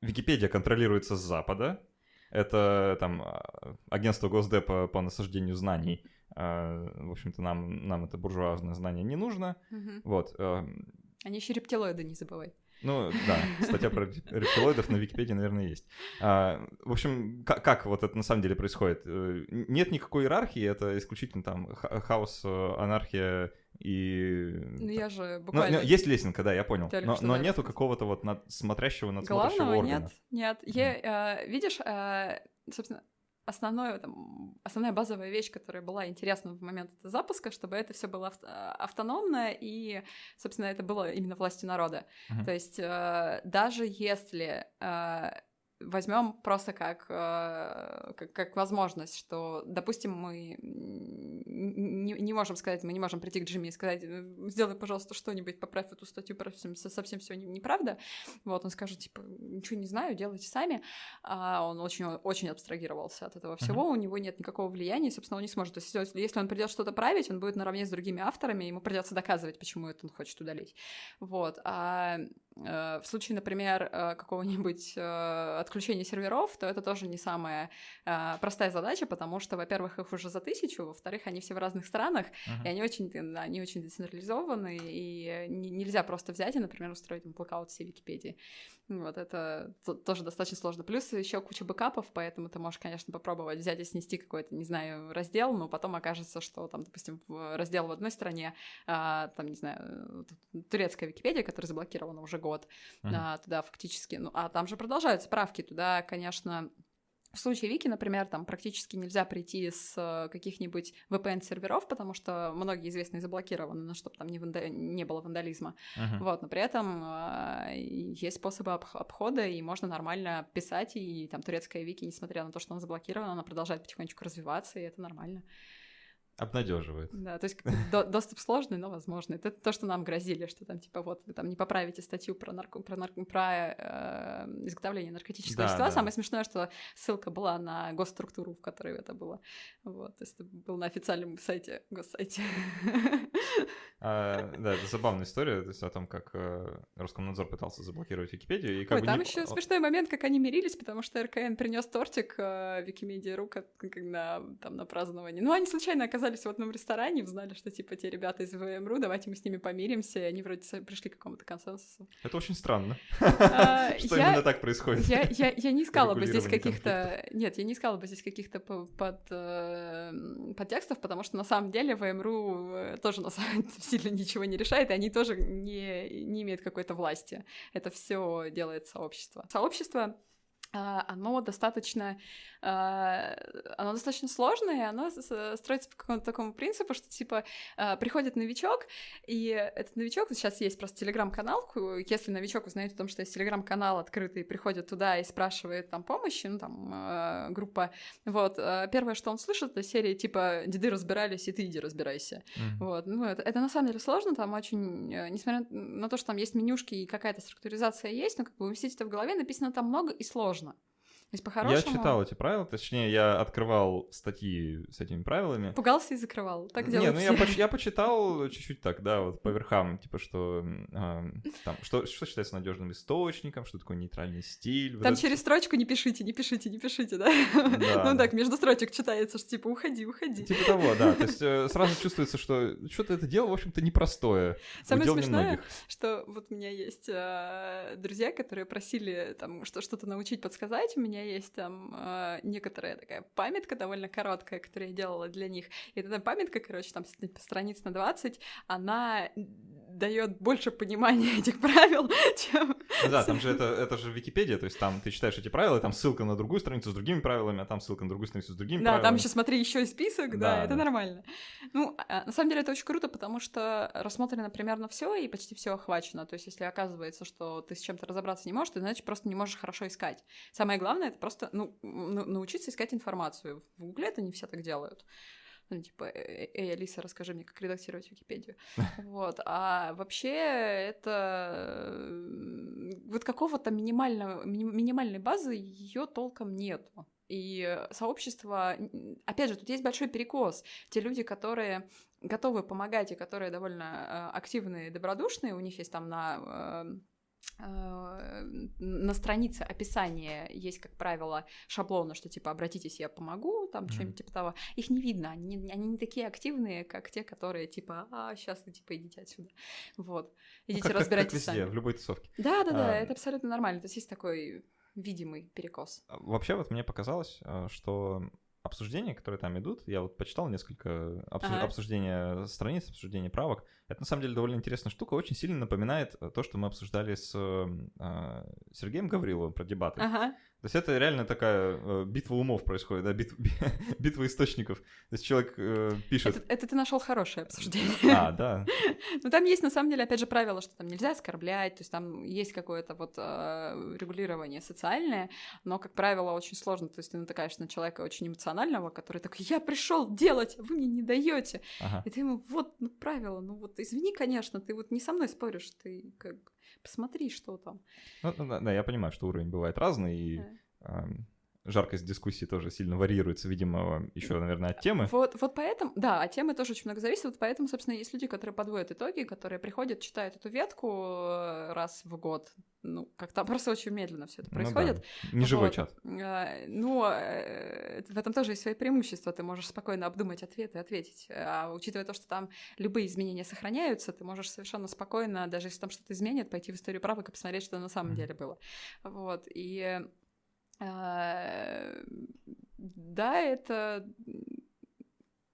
Википедия контролируется с Запада, это там а, агентство Госдепа по насаждению знаний, в общем-то, нам, нам это буржуазное знание не нужно, угу. вот. Они еще рептилоиды, не забывай. Ну, да, статья про рептилоидов на Википедии, наверное, есть. А, в общем, как, как вот это на самом деле происходит? Э, нет никакой иерархии, это исключительно там хаос, э, анархия и... Ну, я же буквально... Ну, есть лесенка, да, я понял. Но, но нету какого-то вот над... смотрящего, надсмотрящего Главного органа. нет, нет. Я, э, видишь, э, собственно, основное, там, основная базовая вещь, которая была интересна в момент запуска, чтобы это все было автономно и, собственно, это было именно властью народа. Uh-huh. То есть э, даже если э, возьмем просто как, э, как, как возможность, что, допустим, мы не, не можем сказать, мы не можем прийти к Джимми и сказать, «Э, сделай, пожалуйста, что-нибудь, поправь эту статью, совсем, совсем все неправда. Вот, он скажет, типа, ничего не знаю, делайте сами. А он очень, очень абстрагировался от этого всего, uh-huh. у него нет никакого влияния, и, собственно, он не сможет. То есть, если он придет что-то править, он будет наравне с другими авторами, ему придется доказывать, почему это он хочет удалить. Вот. А в случае, например, э, какого-нибудь э, отключения серверов, то это тоже не самая простая задача, потому что, во-первых, их уже за тысячу, во-вторых, они все в разных странах, uh-huh. и они очень, они очень децентрализованы, и нельзя просто взять и, например, устроить блокаут всей Википедии. Вот это тоже достаточно сложно. Плюс еще куча бэкапов, поэтому ты можешь, конечно, попробовать взять и снести какой-то, не знаю, раздел, но потом окажется, что там, допустим, раздел в одной стране, там, не знаю, турецкая Википедия, которая заблокирована уже год, uh-huh. а, туда фактически, ну, а там же продолжаются правки, туда, конечно, в случае Вики, например, там практически нельзя прийти с э, каких-нибудь VPN-серверов, потому что многие известные заблокированы, ну, чтобы там не, ванда... не было вандализма. Uh-huh. Вот, но при этом э, есть способы об- обхода, и можно нормально писать, и там турецкая Вики, несмотря на то, что она заблокирована, она продолжает потихонечку развиваться, и это нормально. Обнадеживает. Да, то есть до, доступ сложный, но возможный. Это то, что нам грозили, что там типа вот вы там не поправите статью про нарко, про, нарко, про э, изготовление наркотического да, вещества. Да. Самое смешное, что ссылка была на госструктуру, в которой это было. Вот, то есть это было на официальном сайте, госсайте. А, да, это забавная история, то есть о том, как э, Роскомнадзор пытался заблокировать Википедию. И как Ой, бы там не... еще смешной момент, как они мирились, потому что РКН принес тортик э, Викимедиа.ру как, как на, там, на празднование. Ну, они случайно оказались в одном ресторане, узнали, что, типа, те ребята из ВМРУ, давайте мы с ними помиримся, и они вроде пришли к какому-то консенсусу. Это очень странно. А, что именно так происходит. Я не искала бы здесь каких-то... Нет, я не искала бы здесь каких-то э, подтекстов, потому что на самом деле ВМРУ э, тоже на самом сильно ничего не решает, и они тоже не, не имеют какой-то власти. Это все делает сообщество. Сообщество оно достаточно а, оно достаточно сложное, оно строится по какому-то такому принципу, что, типа, а, приходит новичок, и этот новичок, сейчас есть просто телеграм-канал, если новичок узнает о том, что есть телеграм-канал открытый, приходит туда и спрашивает там помощи, ну, там, а, группа, вот, первое, что он слышит, это серии, типа, деды разбирались, и ты иди разбирайся, mm-hmm. вот, ну, это, это на самом деле сложно, там очень, э, несмотря на то, что там есть менюшки и какая-то структуризация есть, но как бы уместить это в голове, написано там много и сложно Oui. Есть по-хорошему... Я читал эти правила, точнее, я открывал статьи с этими правилами. Пугался и закрывал, так делают Не, ну я, поч- я почитал чуть-чуть так, да, вот по верхам, типа, что э, там, что, что считается надежным источником, что такое нейтральный стиль. Там вот через это... строчку не пишите, не пишите, не пишите, да? да. ну так, между строчек читается, что типа, уходи, уходи. Типа того, да, то есть э, сразу чувствуется, что что-то это дело, в общем-то, непростое. Самое смешное, что вот у меня есть э, друзья, которые просили там что-то научить, подсказать, у меня есть там э, некоторая такая памятка довольно короткая, которую я делала для них. И эта памятка, короче, там страниц на 20, она дает больше понимания этих правил, чем... Ну да, там же это, это же Википедия, то есть там ты читаешь эти правила, и там ссылка на другую страницу с другими правилами, а там ссылка на другую страницу с другими да, правилами. Да, там еще смотри, еще и список, да, да это да. нормально. Ну, а, на самом деле это очень круто, потому что рассмотрено примерно все и почти все охвачено. То есть если оказывается, что ты с чем-то разобраться не можешь, ты, значит, просто не можешь хорошо искать. Самое главное — это просто ну, научиться искать информацию. В Гугле это не все так делают ну, типа, «Э, эй, Алиса, расскажи мне, как редактировать Википедию. Вот. А вообще это вот какого-то минимального, минимальной базы ее толком нету. И сообщество, опять же, тут есть большой перекос. Те люди, которые готовы помогать и которые довольно э, активные и добродушные, у них есть там на э, Э, на странице описания есть, как правило, шаблоны, что типа обратитесь, я помогу, там mm-hmm. что-нибудь типа того. Их не видно, они, они не такие активные, как те, которые типа, а, сейчас вы типа идите отсюда. Вот. Ну, идите ну, как, разбирайтесь как, как везде, сами. в любой тусовке. Да, да, да, а... это абсолютно нормально. То есть есть такой видимый перекос. А, вообще вот мне показалось, э, что обсуждения, которые там идут, я вот почитал несколько обсуж... ага. обсуждения страниц, обсуждения правок. Это на самом деле довольно интересная штука, очень сильно напоминает то, что мы обсуждали с э, Сергеем Гавриловым про дебаты. Ага. То есть это реально такая э, битва умов происходит, да, бит, битва источников. То есть человек э, пишет... Это, это ты нашел хорошее обсуждение. А, да. Ну там есть на самом деле, опять же, правило, что там нельзя оскорблять, то есть там есть какое-то вот э, регулирование социальное, но, как правило, очень сложно. То есть ты натыкаешься на человека очень эмоционального, который такой, я пришел делать, а вы мне не даете. Ага. И ты ему, вот, ну, правило, ну вот, извини, конечно, ты вот не со мной споришь, ты как посмотри, что там. Ну, да, да, я понимаю, что уровень бывает разный, и да. Э, жаркость дискуссии тоже сильно варьируется, видимо, еще, наверное, от темы. Вот, вот поэтому, да, от темы тоже очень много зависит, вот поэтому, собственно, есть люди, которые подводят итоги, которые приходят, читают эту ветку э, раз в год, ну, как-то просто очень медленно все это происходит. Ну, да. Не живой вот. чат. А, ну, э, в этом тоже есть свои преимущества. Ты можешь спокойно обдумать ответы и ответить. А учитывая то, что там любые изменения сохраняются, ты можешь совершенно спокойно, даже если там что-то изменит, пойти в историю правок и посмотреть, что на самом mm-hmm. деле было. Вот. И да, это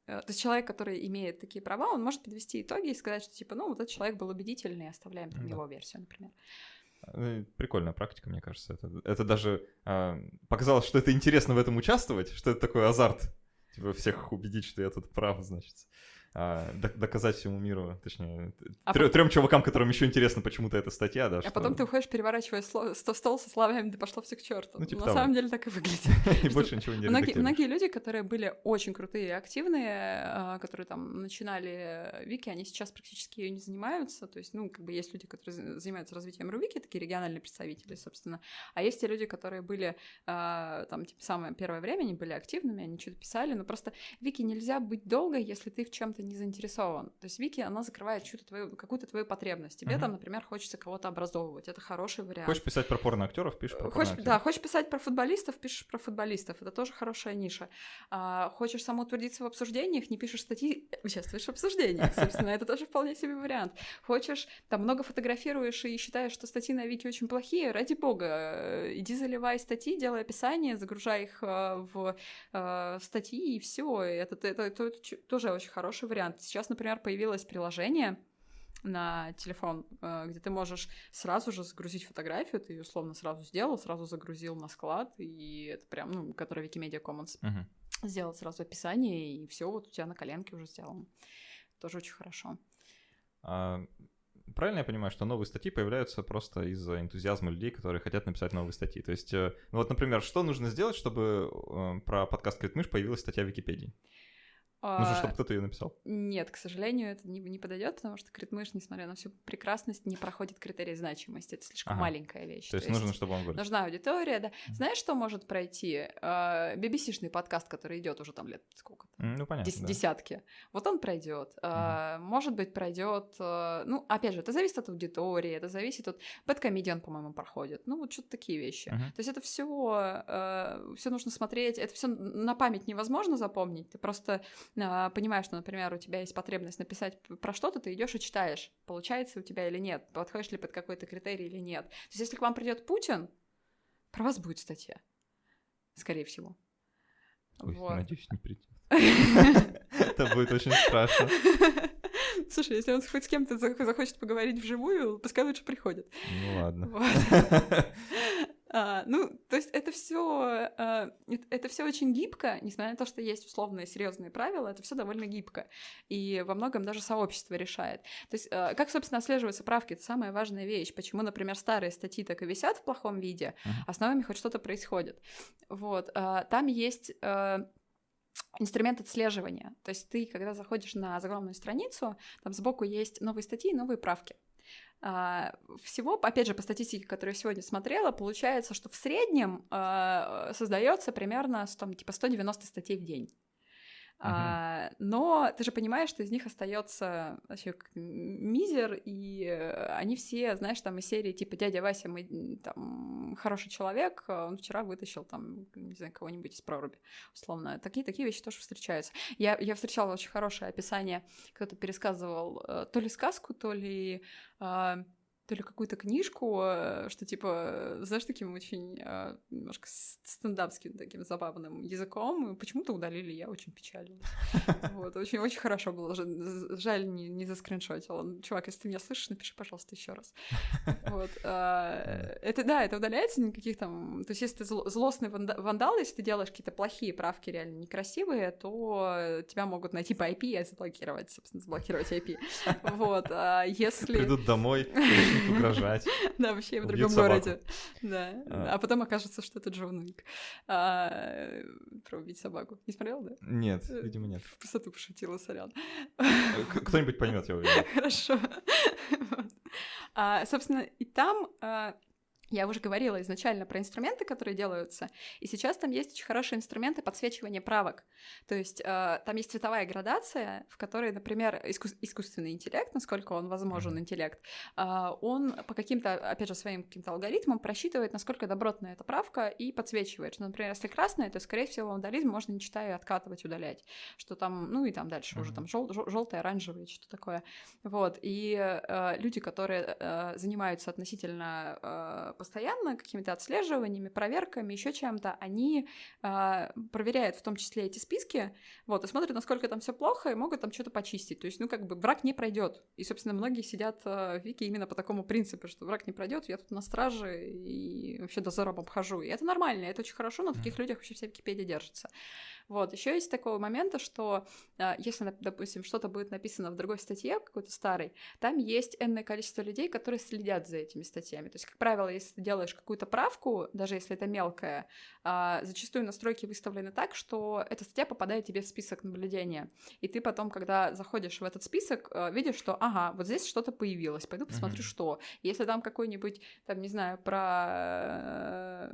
то есть человек, который имеет такие права, он может подвести итоги и сказать, что типа, ну, вот этот человек был убедительный, оставляем там да. его версию, например. Ну, прикольная практика, мне кажется. Это, это даже э, показалось, что это интересно в этом участвовать, что это такой азарт. Типа всех убедить, что я тут прав, значит доказать всему миру, точнее, а трем, потом... чувакам, которым еще интересно почему-то эта статья, да. А что... потом ты уходишь, переворачивая сло... стол со словами, да пошло все к черту. Ну, типа На того. самом деле так и выглядит. И больше ничего не многие, многие люди, которые были очень крутые и активные, а, которые там начинали Вики, они сейчас практически ее не занимаются. То есть, ну, как бы есть люди, которые занимаются развитием Рувики, такие региональные представители, собственно. А есть те люди, которые были а, там, типа, самое первое время, они были активными, они что-то писали, но просто Вики нельзя быть долго, если ты в чем-то не заинтересован. То есть Вики, она закрывает чью-то твою, какую-то твою потребность. Тебе Мгм. там, например, хочется кого-то образовывать. Это хороший вариант. Хочешь писать про порно-актеров, пишешь про Хочешь, да, хочешь писать про футболистов, пишешь про футболистов. Это тоже хорошая ниша. А, хочешь самоутвердиться в обсуждениях, не пишешь статьи, участвуешь в обсуждениях. Собственно, это тоже вполне себе вариант. Хочешь, там много фотографируешь и считаешь, что статьи на Вики очень плохие, ради бога, э, иди заливай статьи, делай описание, загружай их э, в э, статьи, и все. Это, это, это- это тоже очень хороший вариант. Сейчас, например, появилось приложение на телефон, э, где ты можешь сразу же загрузить фотографию, ты ее условно сразу сделал, сразу загрузил на склад, и это прям, ну, который Wikimedia Commons, Мгм. сделал сразу описание, и все вот у тебя на коленке уже сделано. Тоже очень хорошо. А, правильно я понимаю, что новые статьи появляются просто из-за энтузиазма людей, которые хотят написать новые статьи? То есть, э, ну вот, например, что нужно сделать, чтобы э, про подкаст Критмыш появилась статья в Википедии? Нужно, А, чтобы кто-то ее написал. Нет, к сожалению, это не, не подойдет, потому что критмыш, несмотря на всю прекрасность, не проходит критерий значимости. Это слишком Ага. маленькая вещь. То есть нужно, чтобы он вырос. Нужна аудитория, да. Мгм. Знаешь, что может пройти? А, BBC-шный подкаст, который идет уже там лет сколько? М, Ну, понятно, Дес- да. Десятки. Вот он пройдет. А, Может быть, пройдет. Ну, опять же, это зависит от аудитории, это зависит от. Бэткомедиан, по-моему, проходит. Ну, вот что-то такие вещи. Мгм. То есть это все, все нужно смотреть, это все на память невозможно запомнить. Ты просто а, понимаешь, что, например, у тебя есть потребность написать про что-то, ты идешь и читаешь, получается у тебя или нет, подходишь ли под какой-то критерий или нет. То есть если к вам придет Путин, про вас будет статья, скорее всего. Ой, Вот. надеюсь, не придет. Это будет очень страшно. Слушай, если он хоть с кем-то зах- захочет поговорить вживую, пускай лучше приходит. Ну ладно. Вот. А, ну, то есть это все, это все очень гибко, несмотря на то, что есть условные серьезные правила, это все довольно гибко. И во многом даже сообщество решает. То есть, а, как, собственно, отслеживаются правки, это самая важная вещь. Почему, например, старые статьи так и висят в плохом виде, а с новыми хоть что-то происходит. Вот. а, Там есть а, инструмент отслеживания. То есть ты, когда заходишь на заглавную страницу, там сбоку есть новые статьи и новые правки. А, Всего, опять же, по статистике, которую я сегодня смотрела, получается, что в среднем а, создается примерно там, типа 190 статей в день. А, но ты же понимаешь, что из них остается вообще мизер, и э, они все, знаешь, там из серии типа дядя Вася, мы там хороший человек, а он вчера вытащил там, не знаю, кого-нибудь из проруби, условно. Такие, такие вещи тоже встречаются. Я, я встречала очень хорошее описание, кто-то пересказывал э, то ли сказку, то ли а, то ли какую-то книжку, э, что типа, знаешь, таким очень э, немножко стендапским таким забавным языком, почему-то удалили, я очень печально. Вот, очень, очень хорошо было. Жаль, не, не заскриншотила. Чувак, если ты меня слышишь, напиши, пожалуйста, еще раз. Вот. а, Это, да, это удаляется, никаких там... То есть, если ты зло- злостный ванда- вандал, если ты делаешь какие-то плохие правки реально некрасивые, то тебя могут найти по IP и заблокировать, собственно, заблокировать IP. Вот. А если... Придут домой, начнут угрожать. Да, вообще в другом городе. Да. А. А потом окажется, что это Джон Уик. А, Про убить собаку. Не смотрел, да? Нет, видимо, нет. В пустоту пошутила, сорян. К- Кто-нибудь поймет, я уверен. Хорошо. А, Собственно, и там я уже говорила изначально про инструменты, которые делаются, и сейчас там есть очень хорошие инструменты подсвечивания правок. То есть э, там есть цветовая градация, в которой, например, искус- искусственный интеллект, насколько он возможен интеллект, а, он по каким-то, опять же, своим каким-то алгоритмам просчитывает, насколько добротная эта правка, и подсвечивает. Что, например, если красная, то, скорее всего, вандализм можно, не читая, откатывать, удалять. Что там, ну и там дальше уже Мгм. там жел- жел- желтое, оранжевое, что такое. Вот. И э, люди, которые э, занимаются относительно э, постоянно какими-то отслеживаниями, проверками, еще чем-то, они э, проверяют в том числе эти списки, вот, и смотрят, насколько там все плохо, и могут там что-то почистить. То есть, ну, как бы враг не пройдет. И, собственно, многие сидят э, в Вики именно по такому принципу, что враг не пройдет, я тут на страже и вообще дозором обхожу. И это нормально, это очень хорошо, на таких людях вообще вся Википедия держится. Вот, еще есть такого момента, что э, если, допустим, что-то будет написано в другой статье, какой-то старой, там есть энное количество людей, которые следят за этими статьями. То есть, как правило, если ты делаешь какую-то правку, даже если это мелкая, а, зачастую настройки выставлены так, что эта статья попадает тебе в список наблюдения. И ты потом, когда заходишь в этот список, э, видишь, что, ага, вот здесь что-то появилось, пойду посмотрю, Мгм. что. Если там какой-нибудь, там, не знаю, про...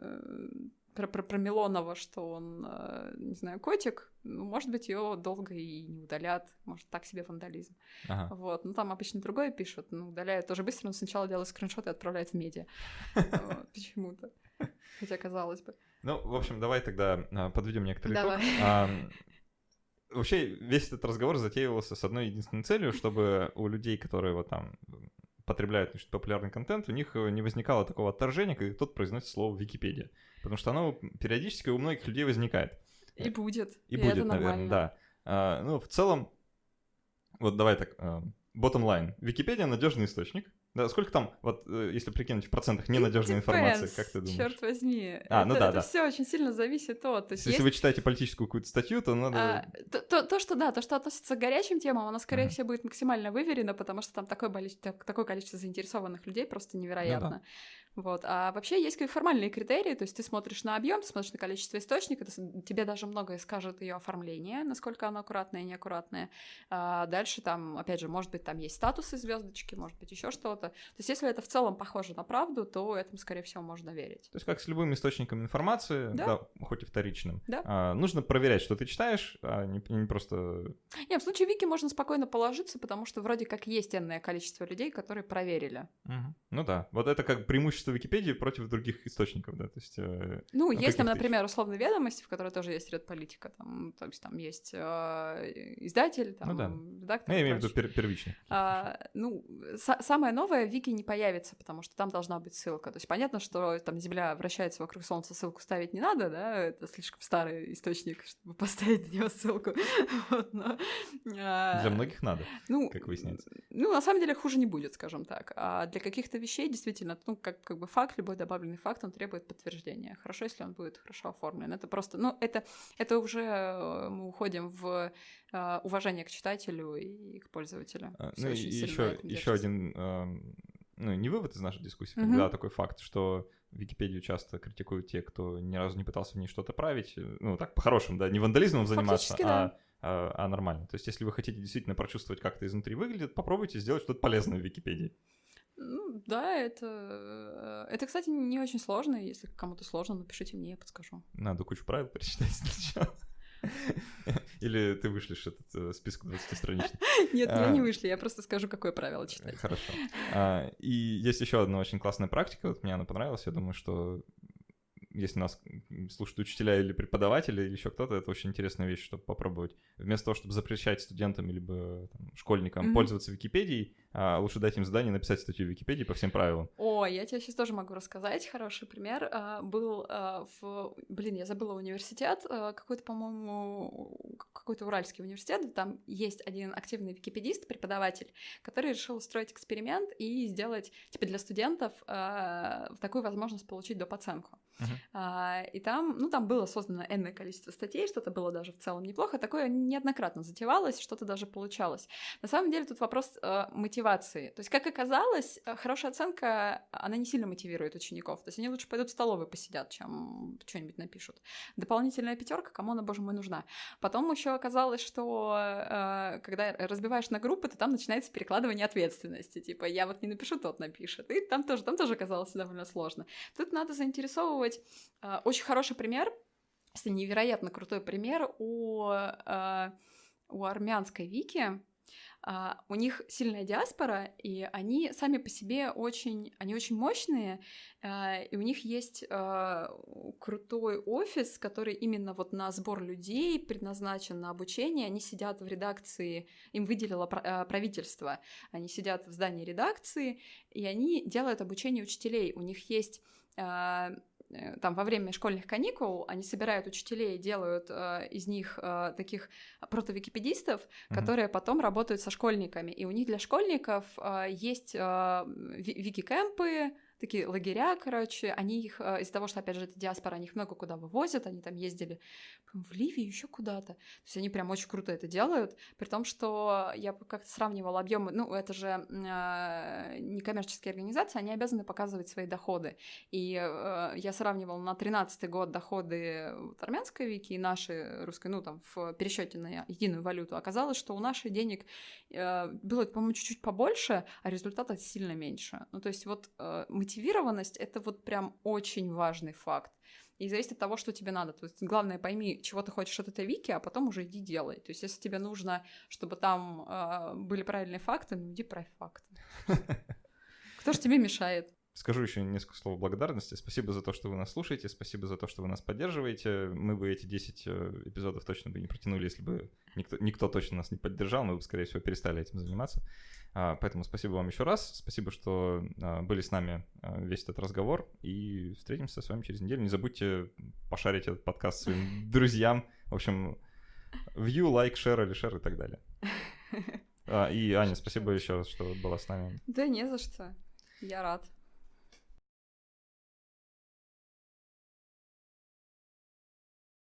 про, про, про Милонова, что он, э, не знаю, котик, ну, может быть, ее долго и не удалят, может, так себе вандализм. Ага. Вот, ну там обычно другое пишут, ну, удаляют тоже быстро, но сначала делают скриншот и отправляют в медиа. Почему-то. Хотя казалось бы. Ну, в общем, давай тогда а, подведем некоторые итог. Вообще, весь этот разговор затеивался с одной единственной целью, чтобы у людей, которые вот там потребляют значит, популярный контент, у них э, не возникало такого отторжения, когда кто-то произносит слово Википедия. Потому что оно периодически у многих людей возникает. И будет. И, и будет, это наверное, да. А, ну, в целом, вот давай так, а, bottom line. Википедия надежный источник. Да, сколько там, вот э, если прикинуть в процентах ненадежной информации, как ты думаешь? Черт возьми. А, это, ну да, это да. все очень сильно зависит от. То есть, если есть... вы читаете политическую какую-то статью, то надо. А, то, то, то, что да, то, что относится к горячим темам, оно, скорее uh-huh. всего, будет максимально выверено, потому что там такое, такое количество заинтересованных людей просто невероятно. Ну, да. Вот. А вообще есть как формальные критерии, то есть ты смотришь на объем, ты смотришь на количество источников, тебе даже многое скажет ее оформление, насколько оно аккуратное и неаккуратное. А дальше там, опять же, может быть, там есть статусы звездочки, может быть, еще что-то. То есть если это в целом похоже на правду, то этому, скорее всего, можно верить. То есть как с любым источником информации, да, да хоть и вторичным, да. а, нужно проверять, что ты читаешь, а не, не просто... Нет, в случае Вики можно спокойно положиться, потому что вроде как есть энное количество людей, которые проверили. Угу. Ну да, вот это как преимущество преимущество Википедии против других источников, да, то есть... Э, ну, есть там, например, условно ведомости, в которой тоже есть ряд политика, там, то есть там есть э, издатель, там, ну, да. редактор. Ну, я имею в виду пер первичный. А, ну, самое новое в Вики не появится, потому что там должна быть ссылка. То есть понятно, что там Земля вращается вокруг Солнца, ссылку ставить не надо, да, это слишком старый источник, чтобы поставить на него ссылку. вот, но, а, Для многих надо, ну, как выясняется. Ну, на самом деле хуже не будет, скажем так. А для каких-то вещей действительно, ну, как, как бы факт, любой добавленный факт, он требует подтверждения. Хорошо, если он будет хорошо оформлен. Это просто, ну, это, это уже э, мы уходим в uh, уважение к читателю и к пользователю. А, ну, и еще, еще один, uh, ну, не вывод из нашей дискуссии, mm-hmm. когда такой факт, что Википедию часто критикуют те, кто ни разу не пытался в ней что-то править. Ну, так, по-хорошему, да, не вандализмом заниматься, да. а а, а нормально. То есть, если вы хотите действительно прочувствовать, как это изнутри выглядит, попробуйте сделать что-то полезное в Википедии. Ну, да, это... Э, это, кстати, не очень сложно. Если кому-то сложно, напишите мне, я подскажу. Надо кучу правил перечитать сначала. Или ты вышлешь этот э, список 20 страничный? Нет, я не вышлю, я просто скажу, какое правило читать. Хорошо. А, и есть еще одна очень классная практика, вот мне она понравилась, я думаю, что если нас слушают учителя или преподаватели, или еще кто-то, это очень интересная вещь, чтобы попробовать. Вместо того, чтобы запрещать студентам либо там, школьникам mm-hmm. пользоваться Википедией, а лучше дать им задание написать статью в Википедии по всем правилам. О, я тебе сейчас тоже могу рассказать. Хороший пример. А, был а, в... Блин, я забыла университет. А, какой-то, по-моему, какой-то уральский университет. Там есть один активный википедист, преподаватель, который решил устроить эксперимент и сделать, типа, для студентов такую возможность получить доп. оценку. Uh-huh. И там, ну, там было создано энное количество статей, что-то было даже в целом неплохо. Такое неоднократно затевалось, что-то даже получалось. На самом деле тут вопрос мотивации мотивации. То есть, как оказалось, э, хорошая оценка, она не сильно мотивирует учеников. То есть, они лучше пойдут в столовую посидят, чем что-нибудь напишут. Дополнительная пятерка, кому она, боже мой, нужна. Потом еще оказалось, что э, когда разбиваешь на группы, то там начинается перекладывание ответственности. Типа, я вот не напишу, тот напишет. И там тоже, там тоже оказалось довольно сложно. Тут надо заинтересовывать. Э, очень хороший пример, невероятно крутой пример у, у армянской вики, Uh, у них сильная диаспора, и они сами по себе очень, они очень мощные, и у них есть крутой офис, который именно вот на сбор людей предназначен на обучение. Они сидят в редакции, им выделило правительство, они сидят в здании редакции, и они делают обучение учителей. У них есть Э, там во время школьных каникул они собирают учителей, делают э, из них э, таких протовикипедистов, mm-hmm. которые потом работают со школьниками. И у них для школьников э, есть э, вики-кэмпы, такие лагеря, короче, они их, э, из-за того, что, опять же, это диаспора, они их много куда вывозят, они там ездили в Ливию, еще куда-то. То есть они прям очень круто это делают, при том, что я как-то сравнивала объемы, ну, это же э, некоммерческие организации, они обязаны показывать свои доходы. И э, я сравнивала на 13 год доходы вот, армянской вики и наши русской, ну, там, в пересчете на единую валюту. Оказалось, что у наших денег э, было, по-моему, чуть-чуть побольше, а результата сильно меньше. Ну, то есть вот э, мотивированность — это вот прям очень важный факт. и зависит от того, что тебе надо. То есть главное пойми, чего ты хочешь от этой вики, а потом уже иди делай. То есть если тебе нужно, чтобы там э, были правильные факты, ну иди правь факты. Кто же тебе мешает? Скажу еще несколько слов благодарности. Спасибо за то, что вы нас слушаете, спасибо за то, что вы нас поддерживаете. Мы бы эти 10 э, эпизодов точно бы не протянули, если бы никто, никто точно нас не поддержал, мы бы, скорее всего, перестали этим заниматься. А, поэтому спасибо вам еще раз. Спасибо, что а, были с нами а, весь этот разговор. И встретимся с вами через неделю. Не забудьте пошарить этот подкаст своим друзьям. В общем, view, like, share или share и так далее. И, Аня, спасибо еще раз, что была с нами. Да не за что. Я рад.